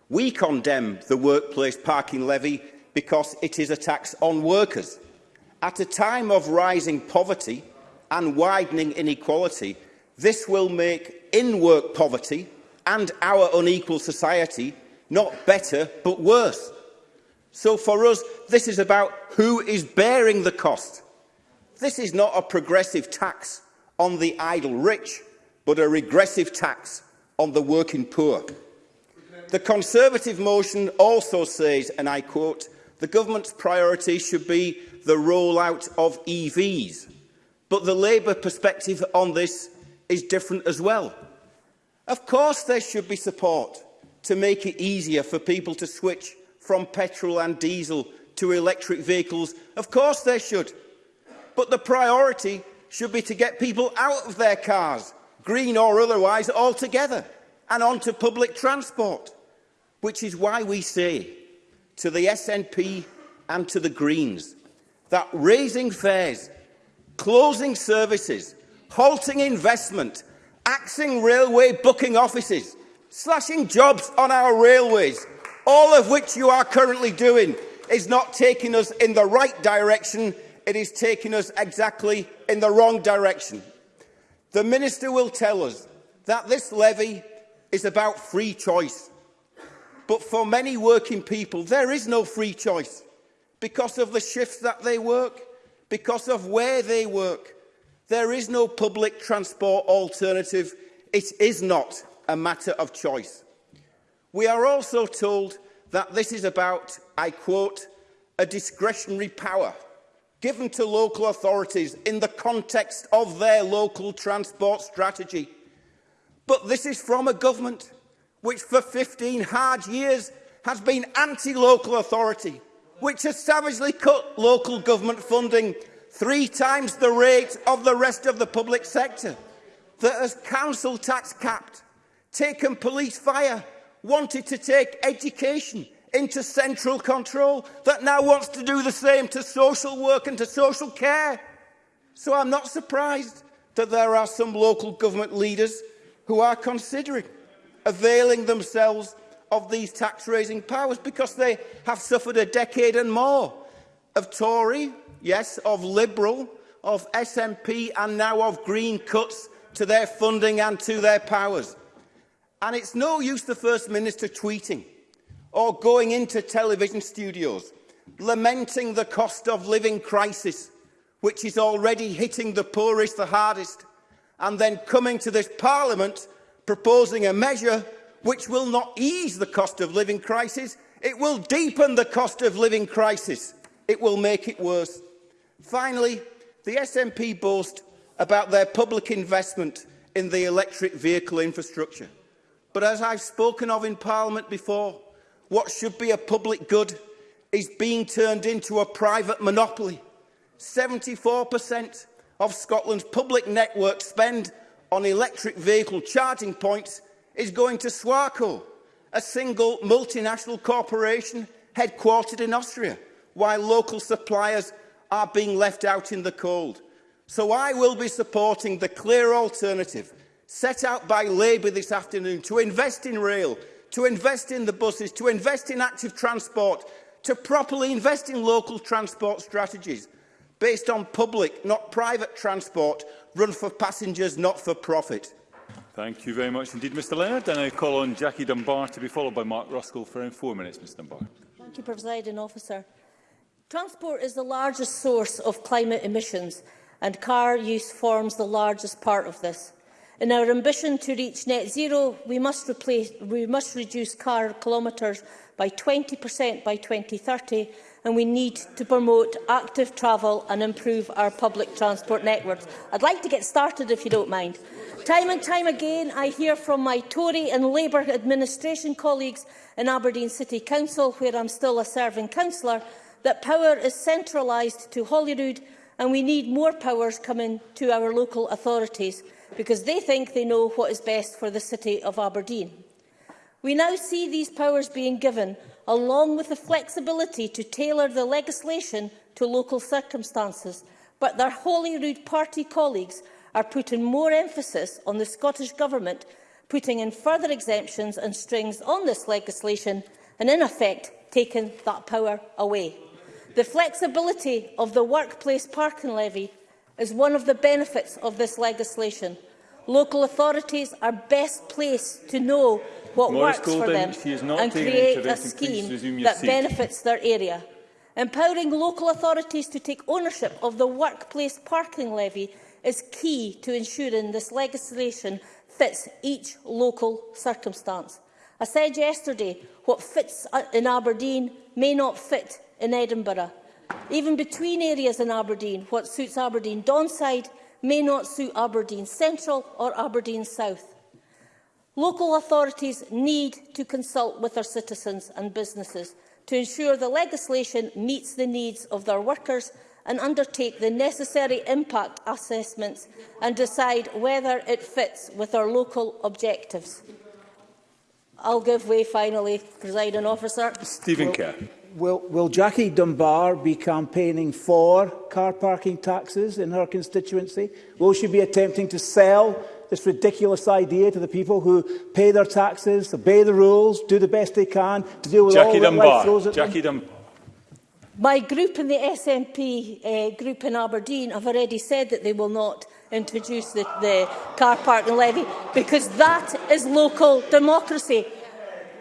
S12: We condemn the workplace parking levy because it is a tax on workers. At a time of rising poverty and widening inequality, this will make in-work poverty and our unequal society not better but worse. So for us, this is about who is bearing the cost. This is not a progressive tax on the idle rich, but a regressive tax on the working poor. The Conservative motion also says, and I quote, the government's priority should be the rollout of EVs. But the Labour perspective on this is different as well. Of course there should be support to make it easier for people to switch from petrol and diesel to electric vehicles. Of course there should. But the priority should be to get people out of their cars, green or otherwise, altogether, and onto public transport, which is why we say to the SNP and to the Greens, that raising fares, closing services, halting investment, axing railway booking offices, slashing jobs on our railways, all of which you are currently doing, is not taking us in the right direction, it is taking us exactly in the wrong direction. The Minister will tell us that this levy is about free choice. But for many working people, there is no free choice because of the shifts that they work, because of where they work. There is no public transport alternative. It is not a matter of choice. We are also told that this is about, I quote, a discretionary power given to local authorities in the context of their local transport strategy. But this is from a government which for 15 hard years has been anti-local authority, which has savagely cut local government funding three times the rate of the rest of the public sector, that has council tax capped, taken police fire, wanted to take education into central control, that now wants to do the same to social work and to social care. So I'm not surprised that there are some local government leaders who are considering availing themselves of these tax-raising powers because they have suffered a decade and more of Tory, yes, of Liberal, of SNP and now of Green cuts to their funding and to their powers. And it's no use the First Minister tweeting or going into television studios lamenting the cost of living crisis which is already hitting the poorest the hardest and then coming to this Parliament proposing a measure which will not ease the cost of living crisis, it will deepen the cost of living crisis. It will make it worse. Finally, the SNP boast about their public investment in the electric vehicle infrastructure. But as I've spoken of in Parliament before, what should be a public good is being turned into a private monopoly. 74% of Scotland's public network spend on electric vehicle charging points is going to Swarco, a single multinational corporation headquartered in Austria, while local suppliers are being left out in the cold. So I will be supporting the clear alternative set out by Labour this afternoon to invest in rail, to invest in the buses, to invest in active transport, to properly invest in local transport strategies based on public, not private transport, run for passengers, not for profit.
S1: Thank you very much indeed, Mr Leonard. And I call on Jackie Dunbar to be followed by Mark Ruskell for around four minutes, Mr Dunbar.
S13: Thank you, President Officer. Transport is the largest source of climate emissions and car use forms the largest part of this. In our ambition to reach net zero, we must, replace, we must reduce car kilometres by 20% by 2030 and we need to promote active travel and improve our public transport networks. I'd like to get started, if you don't mind. Time and time again, I hear from my Tory and Labour administration colleagues in Aberdeen City Council, where I'm still a serving councillor, that power is centralised to Holyrood and we need more powers coming to our local authorities because they think they know what is best for the city of Aberdeen. We now see these powers being given along with the flexibility to tailor the legislation to local circumstances, but their Holyrood party colleagues are putting more emphasis on the Scottish Government putting in further exemptions and strings on this legislation and, in effect, taking that power away. The flexibility of the workplace parking levy is one of the benefits of this legislation, Local authorities are best placed to know what
S1: Morris
S13: works
S1: Golden,
S13: for them and create a scheme that
S1: seat.
S13: benefits their area. Empowering local authorities to take ownership of the workplace parking levy is key to ensuring this legislation fits each local circumstance. I said yesterday, what fits in Aberdeen may not fit in Edinburgh. Even between areas in Aberdeen, what suits Aberdeen Donside may not suit Aberdeen Central or Aberdeen South. Local authorities need to consult with their citizens and businesses to ensure the legislation meets the needs of their workers and undertake the necessary impact assessments and decide whether it fits with our local objectives. I'll give way finally, presiding officer.
S1: Stephen Kerr
S14: will, will Jackie Dunbar be campaigning for car parking taxes in her constituency? Will she be attempting to sell this ridiculous idea to the people who pay their taxes, obey the rules, do the best they can to deal with
S1: Jackie
S14: all that life throws at
S1: Jackie
S14: them?
S1: Dunbar.
S13: My group in the SNP uh, group in Aberdeen have already said that they will not introduce the, the car parking levy because that is local democracy.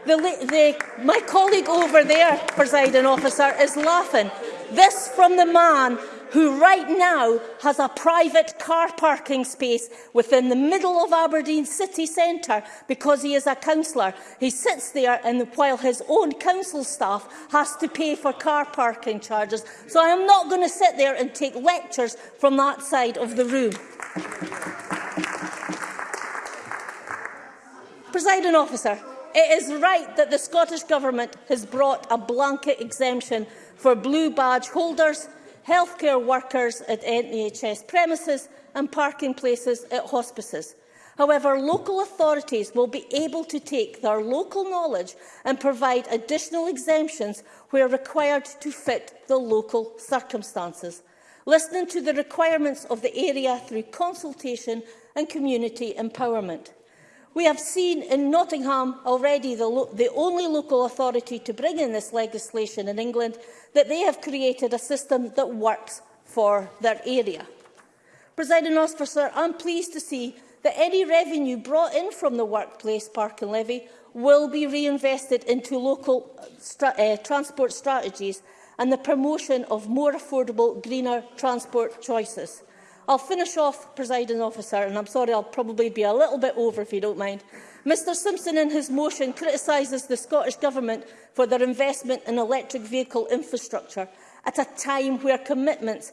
S13: The, the, my colleague over there, presiding officer, is laughing. This from the man who right now has a private car parking space within the middle of Aberdeen city centre because he is a councillor. He sits there and while his own council staff has to pay for car parking charges. So I am not going to sit there and take lectures from that side of the room. Presiding officer, It is right that the Scottish Government has brought a blanket exemption for blue badge holders, healthcare workers at NHS premises and parking places at hospices. However, local authorities will be able to take their local knowledge and provide additional exemptions where required to fit the local circumstances, listening to the requirements of the area through consultation and community empowerment. We have seen in Nottingham already, the, the only local authority to bring in this legislation in England, that they have created a system that works for their area. Presiding officer, I'm pleased to see that any revenue brought in from the workplace parking levy will be reinvested into local uh, stra uh, transport strategies and the promotion of more affordable, greener transport choices. I'll finish off, presiding officer, and I'm sorry I'll probably be a little bit over if you don't mind. Mr Simpson in his motion criticises the Scottish Government for their investment in electric vehicle infrastructure at a time where commitments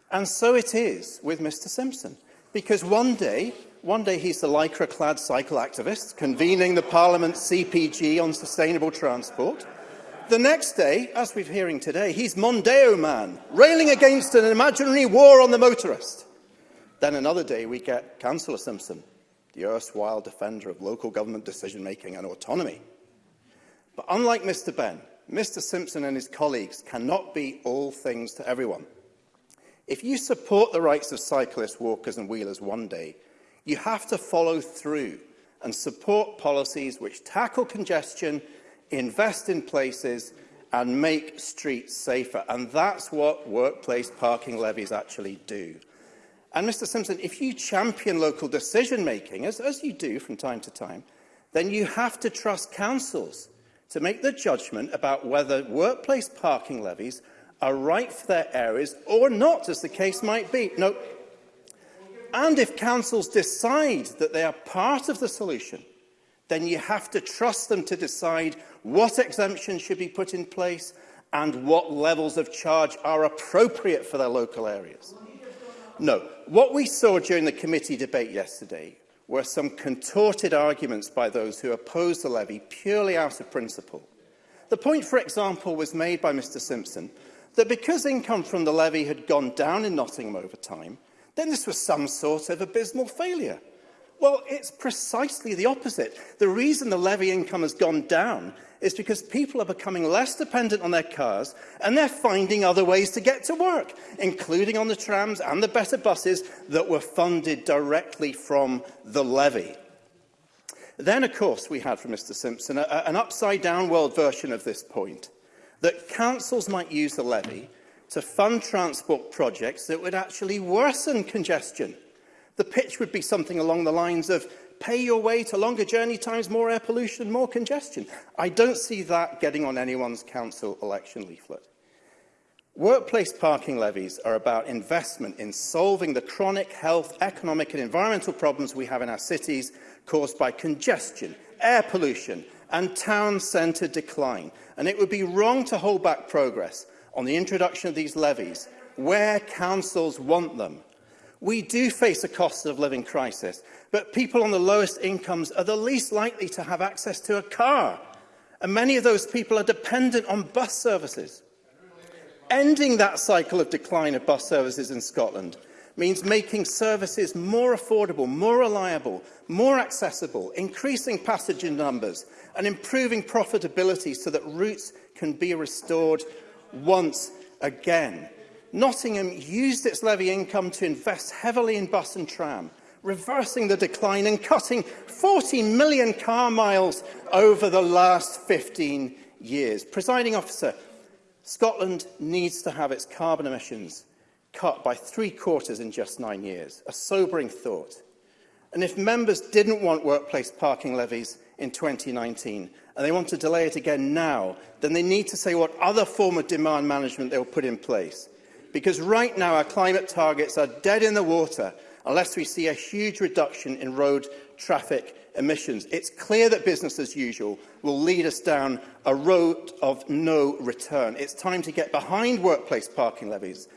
S10: And so it is with Mr Simpson. Because one day, one day he's the lycra-clad cycle activist convening the Parliament's CPG on sustainable transport. The next day, as we're hearing today, he's Mondeo Man, railing against an imaginary war on the motorist. Then another day we get Councillor Simpson, the erstwhile defender of local government decision-making and autonomy. But unlike Mr Ben, Mr Simpson and his colleagues cannot be all things to everyone. If you support the rights of cyclists, walkers and wheelers one day, you have to follow through and support policies which tackle congestion, invest in places and make streets safer. And that's what workplace parking levies actually do. And Mr Simpson, if you champion local decision-making, as, as you do from time to time, then you have to trust councils to make the judgment about whether workplace parking levies are right for their areas or not, as the case might be. No. And if councils decide that they are part of the solution, then you have to trust them to decide what exemptions should be put in place and what levels of charge are appropriate for their local areas. No, what we saw during the committee debate yesterday were some contorted arguments by those who opposed the levy purely out of principle. The point, for example, was made by Mr Simpson that because income from the levy had gone down in Nottingham over time, then this was some sort of abysmal failure. Well, it's precisely the opposite. The reason the levy income has gone down is because people are becoming less dependent on their cars and they're finding other ways to get to work, including on the trams and the better buses that were funded directly from the levy. Then, of course, we had from Mr Simpson a, a, an upside-down world version of this point, that councils might use the levy to fund transport projects that would actually worsen congestion. The pitch would be something along the lines of pay your way to longer journey times, more air pollution, more congestion. I don't see that getting on anyone's council election leaflet. Workplace parking levies are about investment in solving the chronic health, economic and environmental problems we have in our cities caused by congestion, air pollution and town centre decline. And it would be wrong to hold back progress on the introduction of these levies where councils want them We do face a cost of living crisis, but people on the lowest incomes are the least likely to have access to a car. And many of those people are dependent on bus services. Ending that cycle of decline of bus services in Scotland means making services more affordable, more reliable, more accessible, increasing passenger numbers and improving profitability so that routes can be restored once again. Nottingham used its levy income to invest heavily in bus and tram, reversing the decline and cutting 40 million car miles over the last 15 years. Presiding officer, Scotland needs to have its carbon emissions cut by three quarters in just nine years. A sobering thought. And if members didn't want workplace parking levies in 2019 and they want to delay it again now, then they need to say what other form of demand management they'll put in place because right now our climate targets are dead in the water unless we see a huge reduction in road traffic emissions. It's clear that business as usual will lead us down a road of no return. It's time to get behind workplace parking levies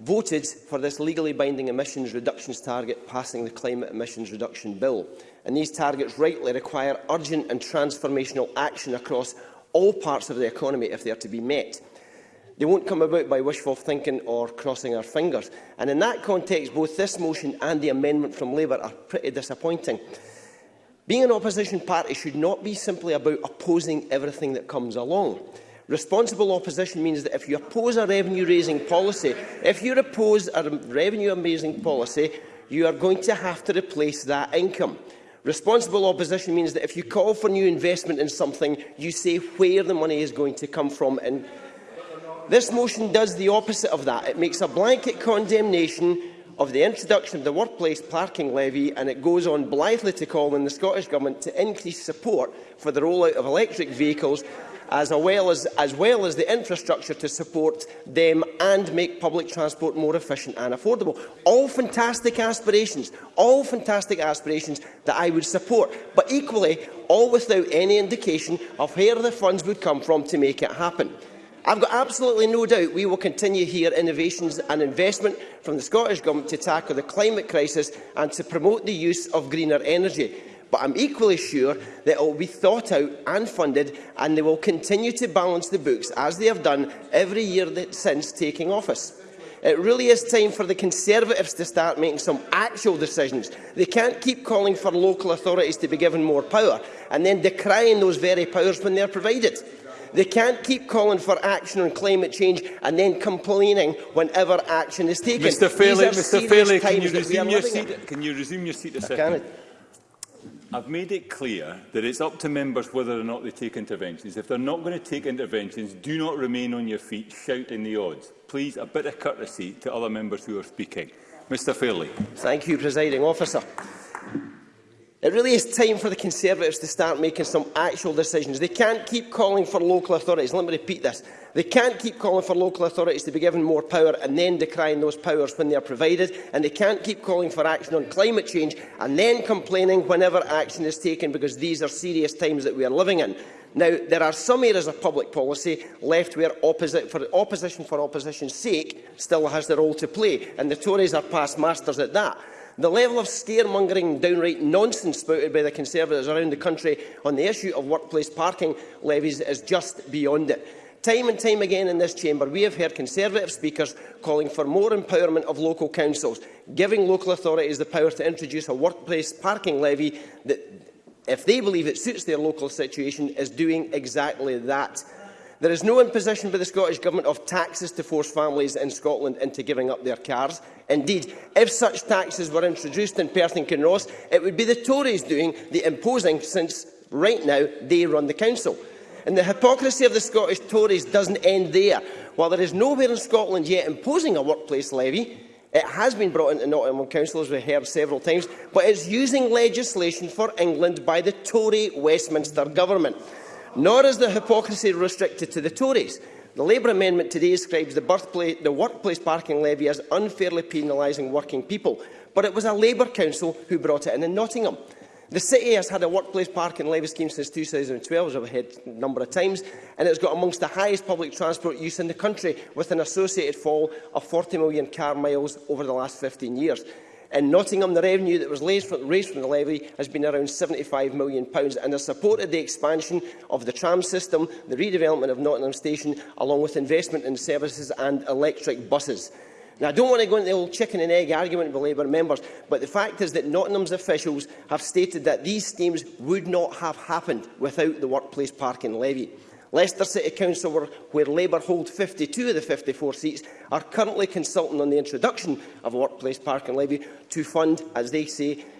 S15: voted for this legally binding emissions reductions target passing the Climate Emissions Reduction Bill. And these targets rightly require urgent and transformational action across all parts of the economy if they are to be met. They won't come about by wishful thinking or crossing our fingers. And in that context, both this motion and the amendment from Labour are pretty disappointing. Being an opposition party should not be simply about opposing everything that comes along. Responsible opposition means that if you oppose a revenue-raising policy, if you oppose a revenue-raising policy, you are going to have to replace that income. Responsible opposition means that if you call for new investment in something, you say where the money is going to come from. And this motion does the opposite of that. It makes a blanket condemnation of the introduction of the workplace parking levy, and it goes on blithely to call on the Scottish Government to increase support for the rollout of electric vehicles as well as, as well as the infrastructure to support them and make public transport more efficient and affordable. All fantastic aspirations, all fantastic aspirations that I would support, but equally all without any indication of where the funds would come from to make it happen. I've got absolutely no doubt we will continue to hear innovations and investment from the Scottish Government to tackle the climate crisis and to promote the use of greener energy. But I'm equally sure that it will be thought out and funded and they will continue to balance the books, as they have done every year since taking office. It really is time for the Conservatives to start making some actual decisions. They can't keep calling for local authorities to be given more power and then decrying those very powers when they are provided. They can't keep calling for action on climate change and then complaining whenever action is taken.
S1: Mr Fairley, Mr Fairley can, you resume your seat, can you resume your seat a second? I've made it clear that it's up to members whether or not they take interventions. If they're not going to take interventions, do not remain on your feet shouting the odds. Please, a bit of courtesy to other members who are speaking. Mr Fairley.
S15: Thank you, Presiding Officer. It really is time for the Conservatives to start making some actual decisions. They can't keep calling for local authorities. Let me repeat this. They can't keep calling for local authorities to be given more power and then decrying those powers when they are provided. And they can't keep calling for action on climate change and then complaining whenever action is taken because these are serious times that we are living in. Now, there are some areas of public policy left where opposite for opposition for opposition's sake still has their role to play, and the Tories are past masters at that. The level of scaremongering, downright nonsense spouted by the Conservatives around the country on the issue of workplace parking levies is just beyond it. Time and time again in this chamber, we have heard Conservative speakers calling for more empowerment of local councils, giving local authorities the power to introduce a workplace parking levy that, if they believe it suits their local situation, is doing exactly that. There is no imposition by the Scottish Government of taxes to force families in Scotland into giving up their cars. Indeed, if such taxes were introduced in Perth and Kinross, it would be the Tories doing the imposing since right now they run the council. And the hypocrisy of the Scottish Tories doesn't end there. While there is nowhere in Scotland yet imposing a workplace levy, it has been brought into Nottingham Council, as we heard several times, but it's using legislation for England by the Tory Westminster Government. Nor is the hypocrisy restricted to the Tories. The Labour amendment today describes the, birthplace, the workplace parking levy as unfairly penalising working people, but it was a Labour council who brought it in in Nottingham. The city has had a workplace parking levy scheme since 2012, as I've heard a number of times, and it's got amongst the highest public transport use in the country, with an associated fall of 40 million car miles over the last 15 years in Nottingham, the revenue that was raised from, raised from the levy has been around £75 million and has supported the expansion of the tram system, the redevelopment of Nottingham Station, along with investment in services and electric buses. Now, I don't want to go into the old chicken and egg argument with Labour members, but the fact is that Nottingham's officials have stated that these schemes would not have happened without the workplace parking levy. Leicester City Council, where Labour hold 52 of the 54 seats, are currently consulting on the introduction of a workplace parking levy to fund, as they say,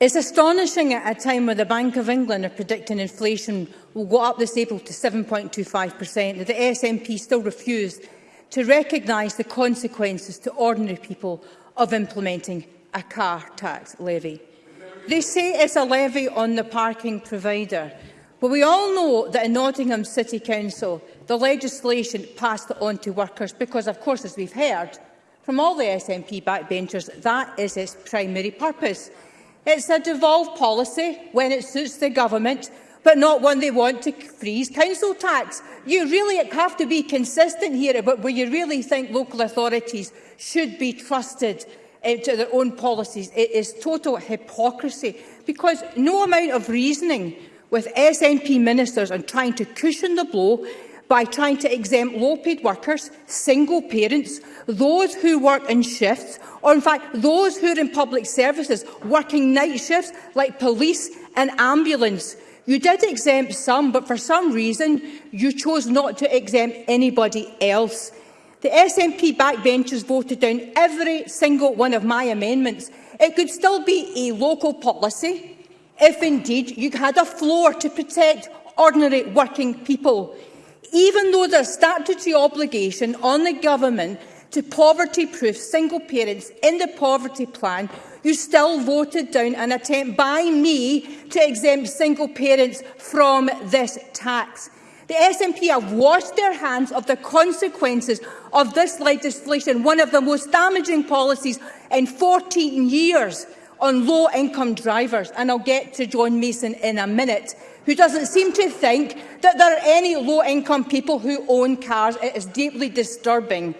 S16: It's astonishing at a time when the Bank of England are predicting inflation will go up this April to 7.25% that the SNP still refused to recognise the consequences to ordinary people of implementing a car tax levy. They say it's a levy on the parking provider, but we all know that in Nottingham City Council the legislation passed on to workers because, of course, as we've heard
S4: from all the SNP backbenchers, that is its primary purpose. It's a devolved policy when it suits the government, but not when they want to freeze council tax. You really have to be consistent here about where you really think local authorities should be trusted into their own policies. It is total hypocrisy because no amount of reasoning with SNP ministers on trying to cushion the blow by trying to exempt low-paid workers, single parents, those who work in shifts, or in fact those who are in public services, working night shifts like police and ambulance. You did exempt some, but for some reason you chose not to exempt anybody else. The SNP backbenchers voted down every single one of my amendments. It could still be a local policy if indeed you had a floor to protect ordinary working people even though there's statutory obligation on the government to poverty-proof single parents in the poverty plan, you still voted down an attempt by me to exempt single parents from this tax. The SNP have washed their hands of the consequences of this legislation, one of the most damaging policies in 14 years on low-income drivers. And I'll get to John Mason in a minute who doesn't seem to think that there are any low-income people who own cars. It is deeply disturbing.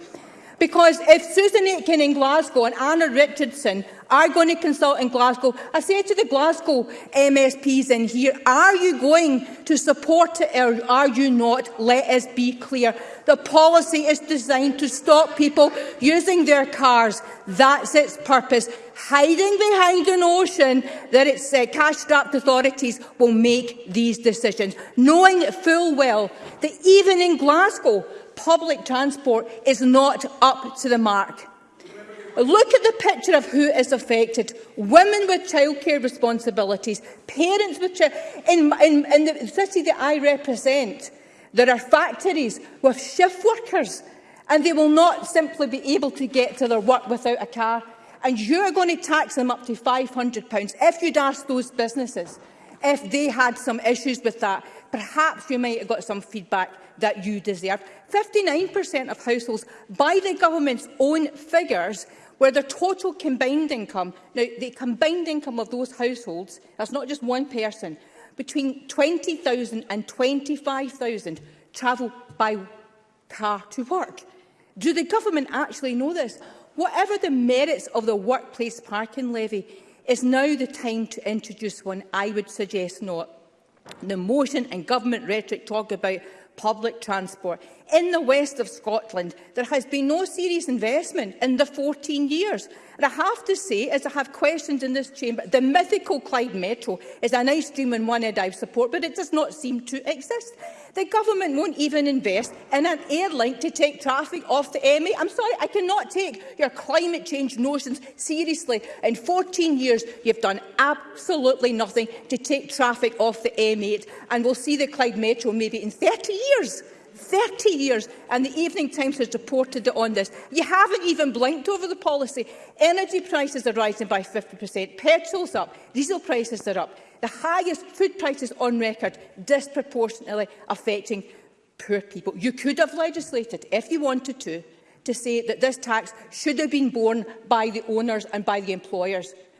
S4: Because if Susan Aitken in Glasgow and Anna Richardson are going to consult in Glasgow, I say to the Glasgow MSPs in here, are you going to support it or are you not? Let us be clear. The policy is designed to stop people using their cars. That's its purpose. Hiding behind a notion that it's uh, cash-strapped authorities will make these decisions, knowing full well that even in Glasgow, public transport is not up to the mark. Look at the picture of who is affected. Women with childcare responsibilities, parents with childcare. In, in, in the city that I represent, there are factories with shift workers and they will not simply be able to get to their work without a car. And you're going to tax them up to £500. If you'd asked those businesses if they had some issues with that, perhaps you might have got some feedback that you deserve. 59% of households, by the government's own figures, where their total combined income, now the combined income of those households, that's not just one person, between 20,000 and 25,000 travel by car to work. Do the government actually know this? Whatever the merits of the workplace parking levy, is now the time to introduce one. I would suggest not. The motion and government rhetoric talk about public transport in the west of Scotland, there has been no serious investment in the 14 years. And I have to say, as I have questioned in this chamber, the mythical Clyde Metro is a nice dream and one I support, but it does not seem to exist. The government won't even invest in an air link to take traffic off the MA. I'm sorry, I cannot take your climate change notions seriously. In 14 years, you've done absolutely nothing to take traffic off the M8, and we'll see the Clyde Metro maybe in 30 years. 30 years, and the Evening Times has reported on this. You haven't even blinked over the policy. Energy prices are rising by 50%, petrol's up, diesel prices are up. The highest food prices on record, disproportionately affecting poor people. You could have legislated, if you wanted to, to say that this tax should have been borne by the owners and by the employers,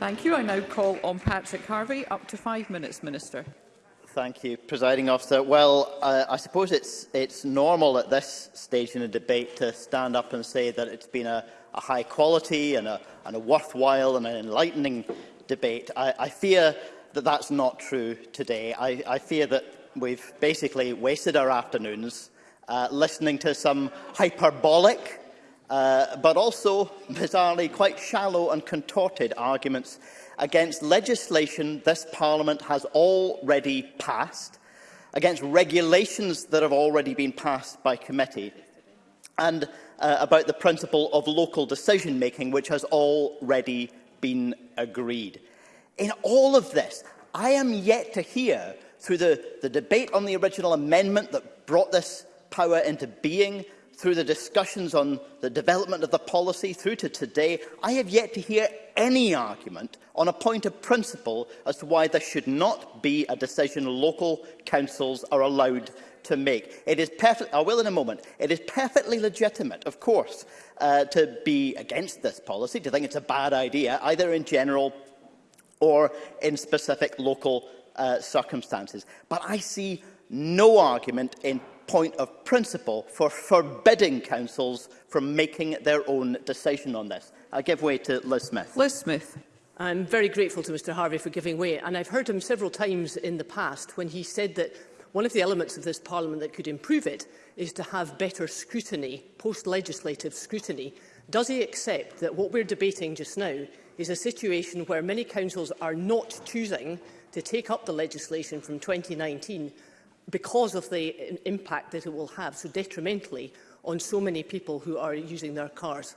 S17: Thank you. I now call on Patrick Harvey. Up to five minutes, Minister.
S9: Thank you, Presiding Officer. Well, uh, I suppose it's, it's normal at this stage in a debate to stand up and say that it's been a, a high quality and a, and a worthwhile and an enlightening debate. I, I fear that that's not true today. I, I fear that we've basically wasted our afternoons uh, listening to some hyperbolic, uh, but also bizarrely quite shallow and contorted arguments against legislation this Parliament has already passed, against regulations that have already been passed by committee, and uh, about the principle of local decision-making, which has already been agreed. In all of this, I am yet to hear, through the, the debate on the original amendment that brought this power into being, through the discussions on the development of the policy through to today, I have yet to hear any argument on a point of principle as to why there should not be a decision local councils are allowed to make. It is perfect, I will in a moment. It is perfectly legitimate, of course, uh, to be against this policy, to think it's a bad idea, either in general or in specific local uh, circumstances. But I see no argument in point of principle for forbidding councils from making their own decision on this. I give way to Liz Smith.
S17: Liz Smith.
S11: I'm very grateful to Mr Harvey for giving way, and I've heard him several times in the past when he said that one of the elements of this Parliament that could improve it is to have better scrutiny, post-legislative scrutiny. Does he accept that what we're debating just now is a situation where many councils are not choosing to take up the legislation from 2019 because of the impact that it will have so detrimentally on so many people who are using their cars.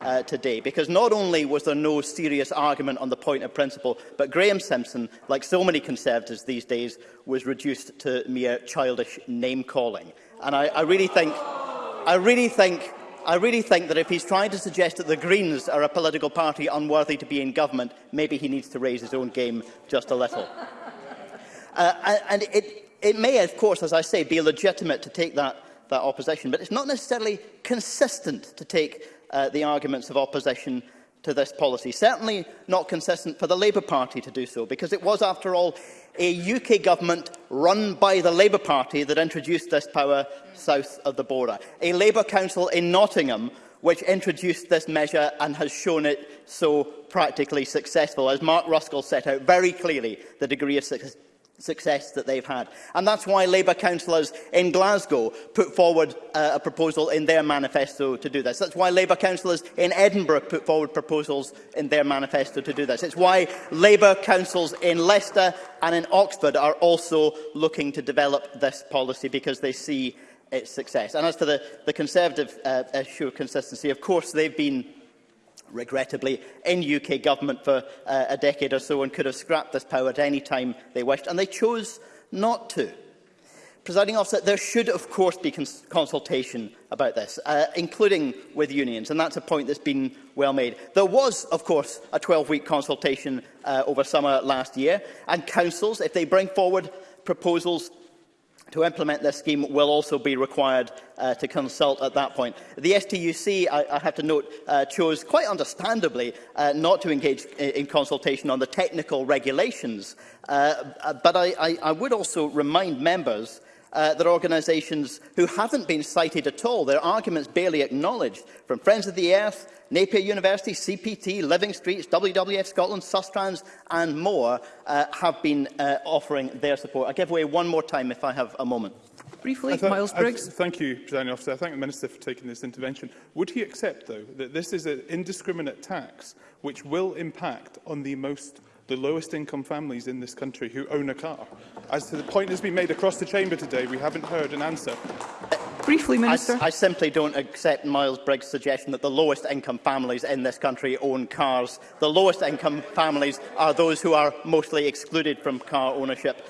S9: uh, today, because not only was there no serious argument on the point of principle, but Graham Simpson, like so many Conservatives these days, was reduced to mere childish name-calling. And I, I really think... I really think I really think that if he's trying to suggest that the Greens are a political party unworthy to be in government, maybe he needs to raise his own game just a little. Uh, and it, it may, of course, as I say, be legitimate to take that, that opposition, but it's not necessarily consistent to take uh, the arguments of opposition to this policy. Certainly not consistent for the Labour Party to do so, because it was, after all, a UK government run by the Labour Party that introduced this power south of the border. A Labour council in Nottingham which introduced this measure and has shown it so practically successful. As Mark Ruskell set out very clearly, the degree of success that they've had. And that's why Labour councillors in Glasgow put forward uh, a proposal in their manifesto to do this. That's why Labour councillors in Edinburgh put forward proposals in their manifesto to do this. It's why Labour councils in Leicester and in Oxford are also looking to develop this policy because they see its success. And as to the, the Conservative uh, issue of consistency, of course they've been regrettably, in UK government for uh, a decade or so and could have scrapped this power at any time they wished, and they chose not to. Presiding officer, there should of course be cons consultation about this, uh, including with unions, and that's a point that's been well made. There was, of course, a 12-week consultation uh, over summer last year, and councils, if they bring forward proposals to implement this scheme will also be required uh, to consult at that point. The STUC, I, I have to note, uh, chose quite understandably uh, not to engage in, consultation on the technical regulations. Uh, but I, I, I would also remind members uh, that organisations who haven't been cited at all, their arguments barely acknowledged, from Friends of the Earth, Napier University, CPT, Living Streets, WWF Scotland, Sustrans and more uh, have been uh, offering their support. I give way one more time if I have a moment.
S17: Briefly, th Miles Briggs.
S8: Th thank you, President Officer. I thank the Minister for taking this intervention. Would he accept, though, that this is an indiscriminate tax which will impact on the most the lowest income families in this country who own a car. As to the point that's been made across the chamber today, we haven't heard an answer.
S17: Briefly, Minister.
S9: I, I simply don't accept Miles Briggs' suggestion that the lowest income families in this country own cars. The lowest income families are those who are mostly excluded from car ownership,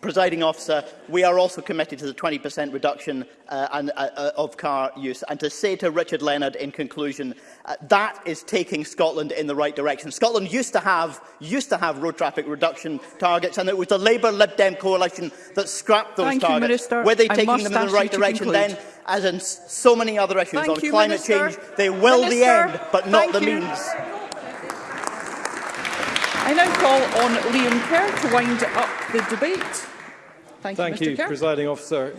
S9: Presiding officer, we are also committed to the 20% reduction uh, and, uh, uh, of car use. And to say to Richard Leonard in conclusion, uh, that is taking Scotland in the right direction. Scotland used to have used to have road traffic reduction targets, and it was the Labour Lib Dem coalition that scrapped those
S17: Thank
S9: targets.
S17: You, Minister.
S9: Were they taking them in the right direction then? As in so many other issues
S17: Thank
S9: on
S17: you,
S9: climate
S17: Minister.
S9: change, they will
S17: Minister.
S9: the end, but not
S17: Thank
S9: the
S17: you.
S9: means.
S17: I now call on Liam Kerr to wind up the debate. Thank,
S5: Thank
S17: you, Mr. you
S5: Presiding Officer.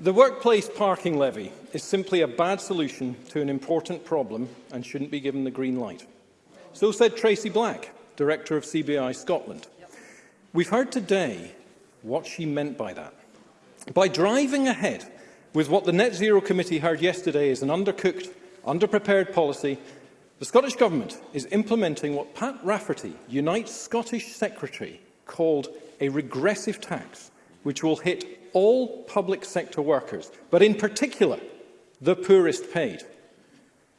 S5: The workplace parking levy is simply a bad solution to an important problem and shouldn't be given the green light. So said Tracy Black, Director of CBI Scotland. We've heard today what she meant by that. By driving ahead with what the Net Zero Committee heard yesterday is an undercooked, underprepared policy, the Scottish Government is implementing what Pat Rafferty, Unite Scottish Secretary, called a regressive tax which will hit all public sector workers, but in particular the poorest paid.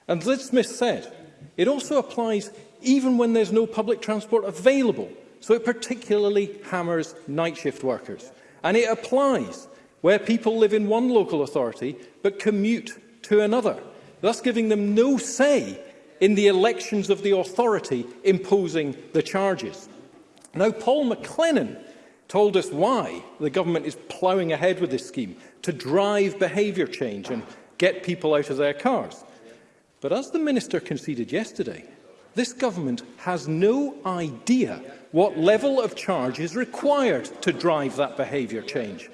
S5: And as Liz Smith said, it also applies even when there's no public transport available, so it particularly hammers night shift workers. And it applies where people live in one local authority but commute to another, thus giving them no say in the elections of the authority imposing the charges. Now, Paul McLennan told us why the government is ploughing ahead with this scheme, to drive behaviour change and get people out of their cars. But as the Minister conceded yesterday, this government has no idea what level of charge is required to drive that behaviour change.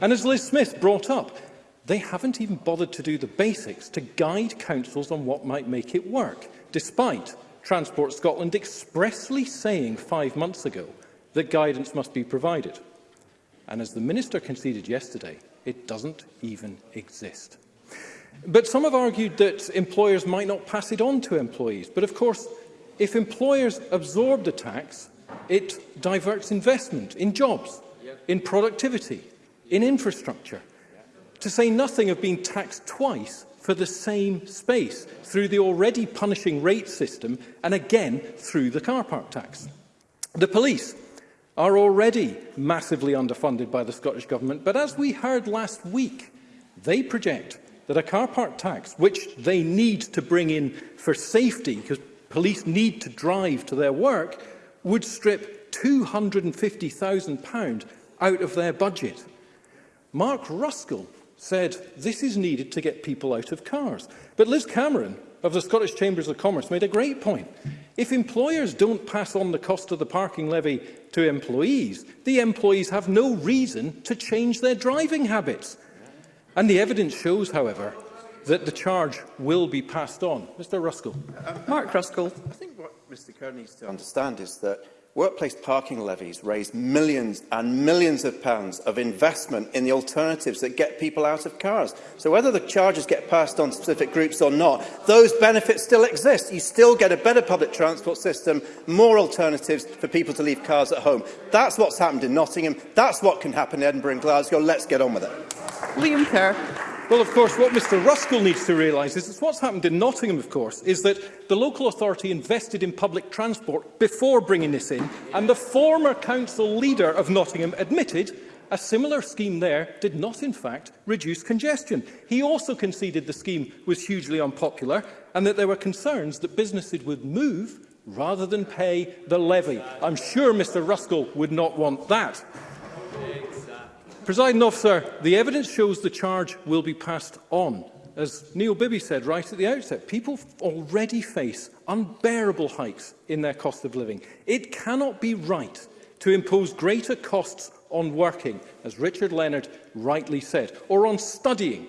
S5: And as Liz Smith brought up, they haven't even bothered to do the basics to guide councils on what might make it work, despite Transport Scotland expressly saying five months ago that guidance must be provided. And as the Minister conceded yesterday, it doesn't even exist. But some have argued that employers might not pass it on to employees. But of course, if employers absorb the tax, it diverts investment in jobs, in productivity, in infrastructure, to say nothing of being taxed twice for the same space through the already punishing rate system and again through the car park tax. The police are already massively underfunded by the Scottish Government, but as we heard last week, they project that a car park tax, which they need to bring in for safety, because police need to drive to their work, would strip £250,000 out of their budget. Mark Ruskell said this is needed to get people out of cars. But Liz Cameron of the Scottish Chambers of Commerce made a great point. If employers don't pass on the cost of the parking levy to employees, the employees have no reason to change their driving habits. And the evidence shows, however, that the charge will be passed on. Mr Ruskell.
S17: Mark Ruskell.
S10: I think what Mr Kearney needs to understand is that workplace parking levies raise millions and millions of pounds of investment in the alternatives that get people out of cars. So whether the charges get passed on to specific groups or not, those benefits still exist. You still get a better public transport system, more alternatives for people to leave cars at home. That's what's happened in Nottingham. That's what can happen in Edinburgh and Glasgow. Let's get on with it.
S17: Liam Kerr.
S5: Well, of course, what Mr Ruskell needs to realise is that what's happened in Nottingham, of course, is that the local authority invested in public transport before bringing this in, and the former council leader of Nottingham admitted a similar scheme there did not, in fact, reduce congestion. He also conceded the scheme was hugely unpopular and that there were concerns that businesses would move rather than pay the levy. I'm sure Mr Ruskell would not want that. Presiding officer, the evidence shows the charge will be passed on. As Neil Bibby said right at the outset, people already face unbearable hikes in their cost of living. It cannot be right to impose greater costs on working, as Richard Leonard rightly said, or on studying.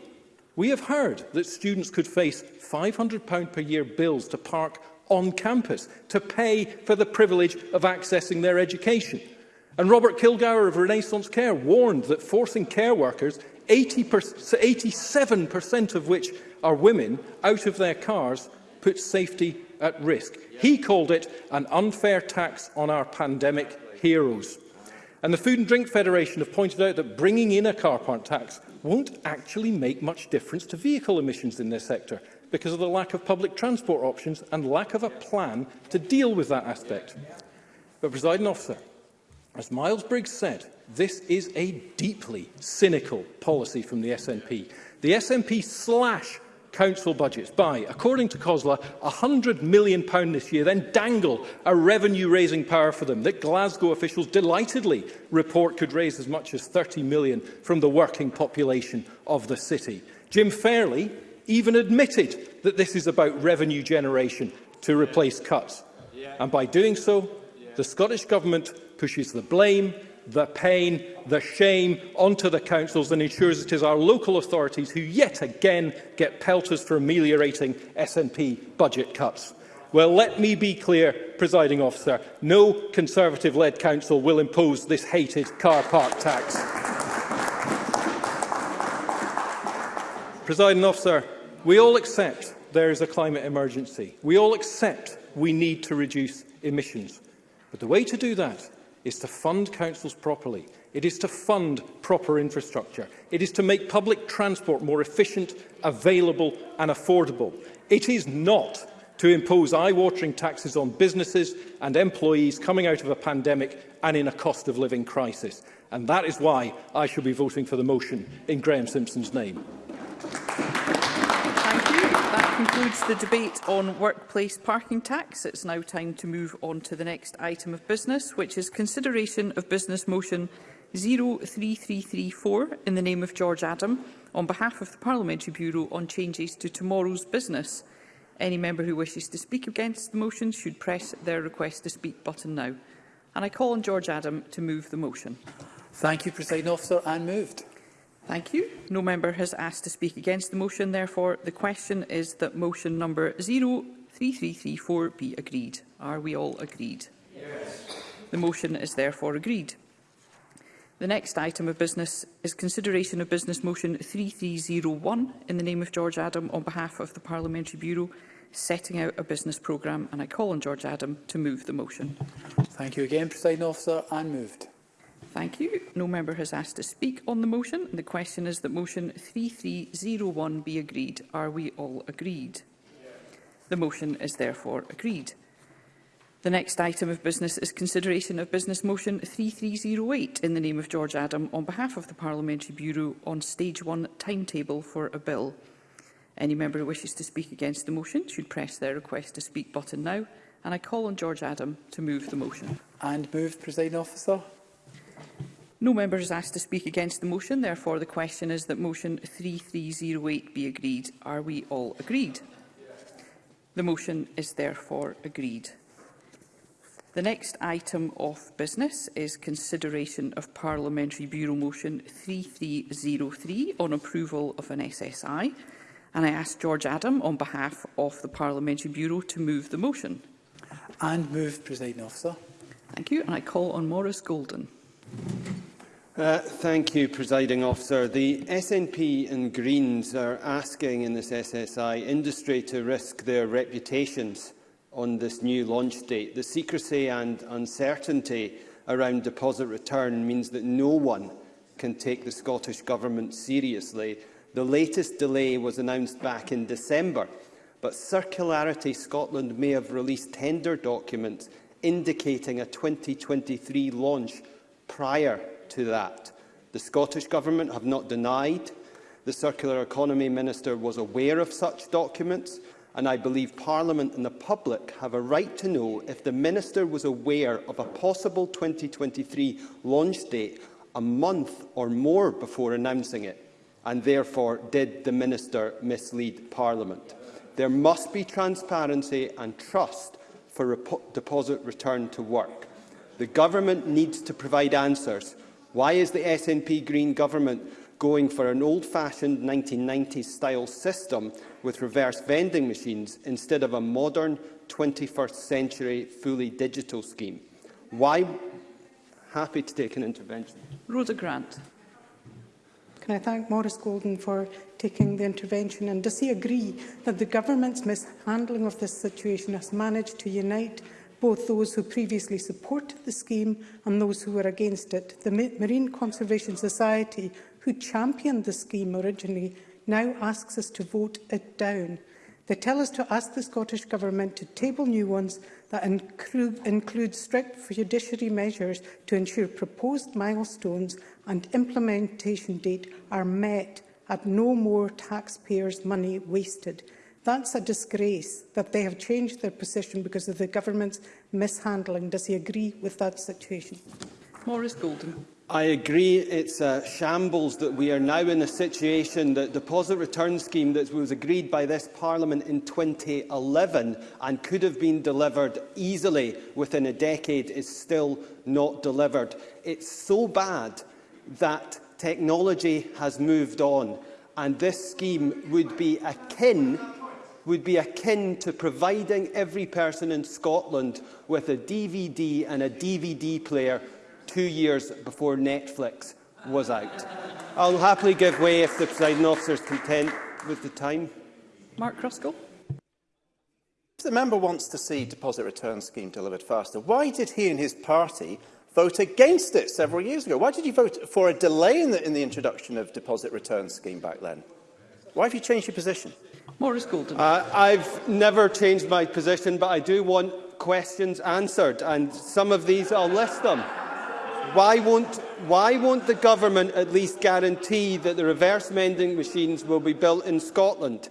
S5: We have heard that students could face £500 per year bills to park on campus, to pay for the privilege of accessing their education – And Robert Kilgour of Renaissance Care warned that forcing care workers, 87% of which are women, out of their cars puts safety at risk. He called it an unfair tax on our pandemic heroes. And the Food and Drink Federation have pointed out that bringing in a car park tax won't actually make much difference to vehicle emissions in this sector because of the lack of public transport options and lack of a plan to deal with that aspect. But, presiding officer, As Miles Briggs said, this is a deeply cynical policy from the SNP. The SNP slash council budgets by, according to Cosler, £100 million this year, then dangle a revenue-raising power for them that Glasgow officials delightedly report could raise as much as £30 million from the working population of the city. Jim Fairley even admitted that this is about revenue generation to replace cuts. And by doing so, the Scottish Government pushes the blame, the pain, the shame onto the councils and ensures it is our local authorities who yet again get pelters for ameliorating SNP budget cuts. Well, let me be clear, presiding officer, no Conservative-led council will impose this hated car park tax. presiding officer, we all accept there is a climate emergency. We all accept we need to reduce emissions. But the way to do that is to fund councils properly. It is to fund proper infrastructure. It is to make public transport more efficient, available and affordable. It is not to impose eye-watering taxes on businesses and employees coming out of a pandemic and in a cost of living crisis. And that is why I shall be voting for the motion in Graham Simpson's name
S17: concludes the debate on workplace parking tax. It's now time to move on to the next item of business, which is consideration of business motion 03334 in the name of George Adam on behalf of the Parliamentary Bureau on changes to tomorrow's business. Any member who wishes to speak against the motion should press their request to speak button now. And I call on George Adam to move the motion.
S18: Thank you, President Officer, and moved.
S17: Thank you. No member has asked to speak against the motion. Therefore, the question is that motion number 03334 be agreed. Are we all agreed? Yes. The motion is therefore agreed. The next item of business is consideration of business motion 3301 in the name of George Adam on behalf of the Parliamentary Bureau setting out a business programme and I call on George Adam to move the motion.
S18: Thank you again, President Officer, and moved.
S17: Thank you. No member has asked to speak on the motion. The question is that motion 3301 be agreed. Are we all agreed? The motion is therefore agreed. The next item of business is consideration of Business Motion 3308 in the name of George Adam on behalf of the Parliamentary Bureau on Stage 1 timetable for a bill. Any member who wishes to speak against the motion should press their request to speak button now and I call on George Adam to move the motion.
S18: And move, Presiding Officer.
S17: No member is asked to speak against the motion. Therefore, the question is that motion 3308 be agreed. Are we all agreed? The motion is therefore agreed. The next item of business is consideration of Parliamentary Bureau Motion 3303 on approval of an SSI. And I ask George Adam on behalf of the Parliamentary Bureau to move the motion.
S18: And move, Presiding Officer.
S17: Thank you. And I call on Maurice Golden.
S19: Uh, thank you, Presiding Officer. The SNP and Greens are asking in this SSI industry to risk their reputations on this new launch date. The secrecy and uncertainty around deposit return means that no one can take the Scottish Government seriously. The latest delay was announced back in December, but Circularity Scotland may have released tender documents indicating a 2023 launch prior to that. The Scottish Government have not denied the Circular Economy Minister was aware of such documents, and I believe Parliament and the public have a right to know if the Minister was aware of a possible 2023 launch date a month or more before announcing it, and therefore did the Minister mislead Parliament. There must be transparency and trust for deposit return to work. The government needs to provide answers. Why is the SNP Green government going for an old-fashioned 1990s-style system with reverse vending machines instead of a modern 21st-century fully digital scheme? Why? Happy to take an intervention.
S17: Rhoda Grant.
S20: Can I thank Maurice Golden for taking the intervention? And does he agree that the government's mishandling of this situation has managed to unite both those who previously supported the scheme and those who were against it. The Marine Conservation Society, who championed the scheme originally, now asks us to vote it down. They tell us to ask the Scottish Government to table new ones that include, include strict judiciary measures to ensure proposed milestones and implementation date are met at no more taxpayers' money wasted. That's a disgrace that they have changed their position because of the government's mishandling. Does he agree with that situation?
S17: Maurice Golden.
S19: I agree it's a shambles that we are now in a situation that deposit return scheme that was agreed by this parliament in 2011 and could have been delivered easily within a decade is still not delivered. It's so bad that technology has moved on and this scheme would be akin would be akin to providing every person in Scotland with a DVD and a DVD player two years before Netflix was out. I'll happily give way if the presiding officer is content with the time.
S17: Mark Ruskell.
S10: If the member wants to see deposit return scheme delivered faster, why did he and his party vote against it several years ago? Why did you vote for a delay in the, in the introduction of deposit return scheme back then? Why have you changed your position?
S17: Maurice Golden.
S19: Uh, I've never changed my position, but I do want questions answered, and some of these, I'll list them. Why won't, why won't the government at least guarantee that the reverse mending machines will be built in Scotland?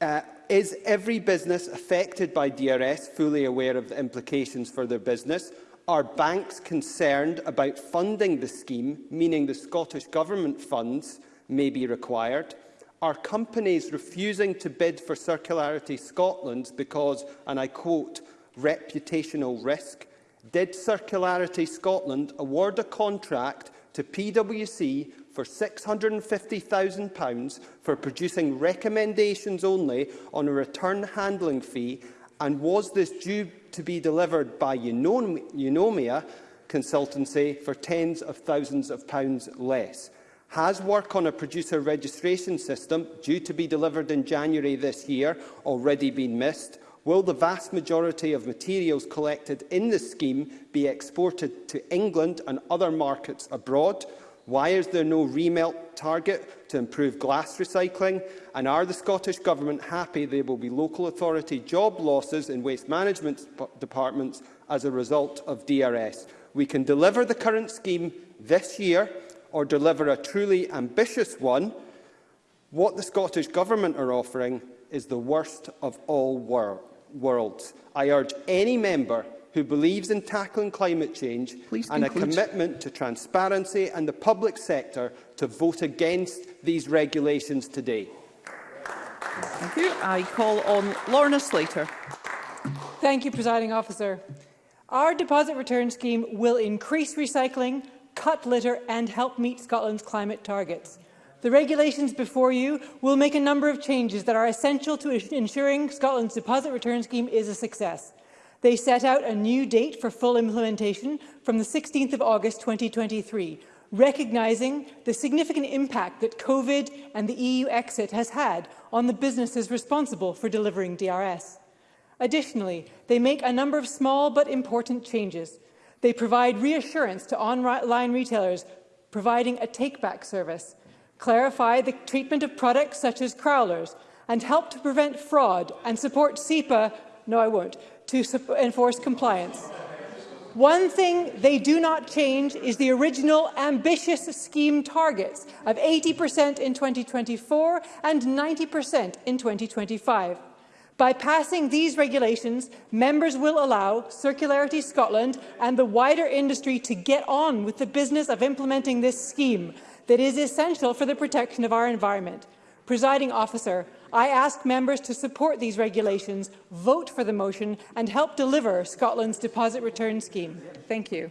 S19: Uh, is every business affected by DRS fully aware of the implications for their business? Are banks concerned about funding the scheme, meaning the Scottish Government funds may be required? are companies refusing to bid for Circularity Scotland because, and I quote, reputational risk? Did Circularity Scotland award a contract to PwC for £650,000 for producing recommendations only on a return handling fee and was this due to be delivered by Unomia consultancy for tens of thousands of pounds less? Has work on a producer registration system, due to be delivered in January this year, already been missed? Will the vast majority of materials collected in the scheme be exported to England and other markets abroad? Why is there no remelt target to improve glass recycling? And are the Scottish Government happy there will be local authority job losses in waste management departments as a result of DRS? We can deliver the current scheme this year or deliver a truly ambitious one, what the Scottish Government are offering is the worst of all wor worlds. I urge any member who believes in tackling climate change Please and conclude. a commitment to transparency and the public sector to vote against these regulations today.
S17: Thank you. I call on Lorna Slater.
S21: Thank you, Presiding Officer. Our deposit return scheme will increase recycling, cut litter and help meet Scotland's climate targets. The regulations before you will make a number of changes that are essential to ensuring Scotland's deposit return scheme is a success. They set out a new date for full implementation from the 16th of August 2023, recognising the significant impact that COVID and the EU exit has had on the businesses responsible for delivering DRS. Additionally, they make a number of small but important changes They provide reassurance to online retailers, providing a take-back service, clarify the treatment of products such as crawlers, and help to prevent fraud and support SEPA, no I won't, to enforce compliance. One thing they do not change is the original ambitious scheme targets of 80% in 2024 and 90% in 2025. By passing these regulations, members will allow Circularity Scotland and the wider industry to get on with the business of implementing this scheme that is essential for the protection of our environment. Presiding officer, I ask members to support these regulations, vote for the motion and help deliver Scotland's deposit return scheme. Thank you.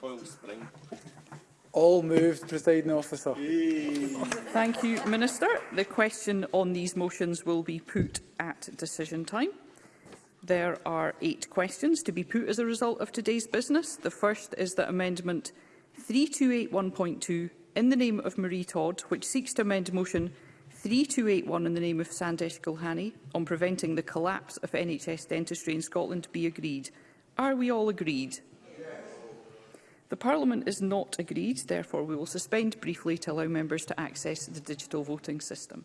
S17: Coil spring.
S18: All moved, presiding officer.
S17: Thank you, Minister. The question on these motions will be put at decision time. There are eight questions to be put as a result of today's business. The first is that Amendment 3281.2 in the name of Marie Todd, which seeks to amend Motion 3281 in the name of Sandesh Gulhani on preventing the collapse of NHS dentistry in Scotland be agreed. Are we all agreed? The Parliament is not agreed, therefore we will suspend briefly to allow members to access the digital voting system.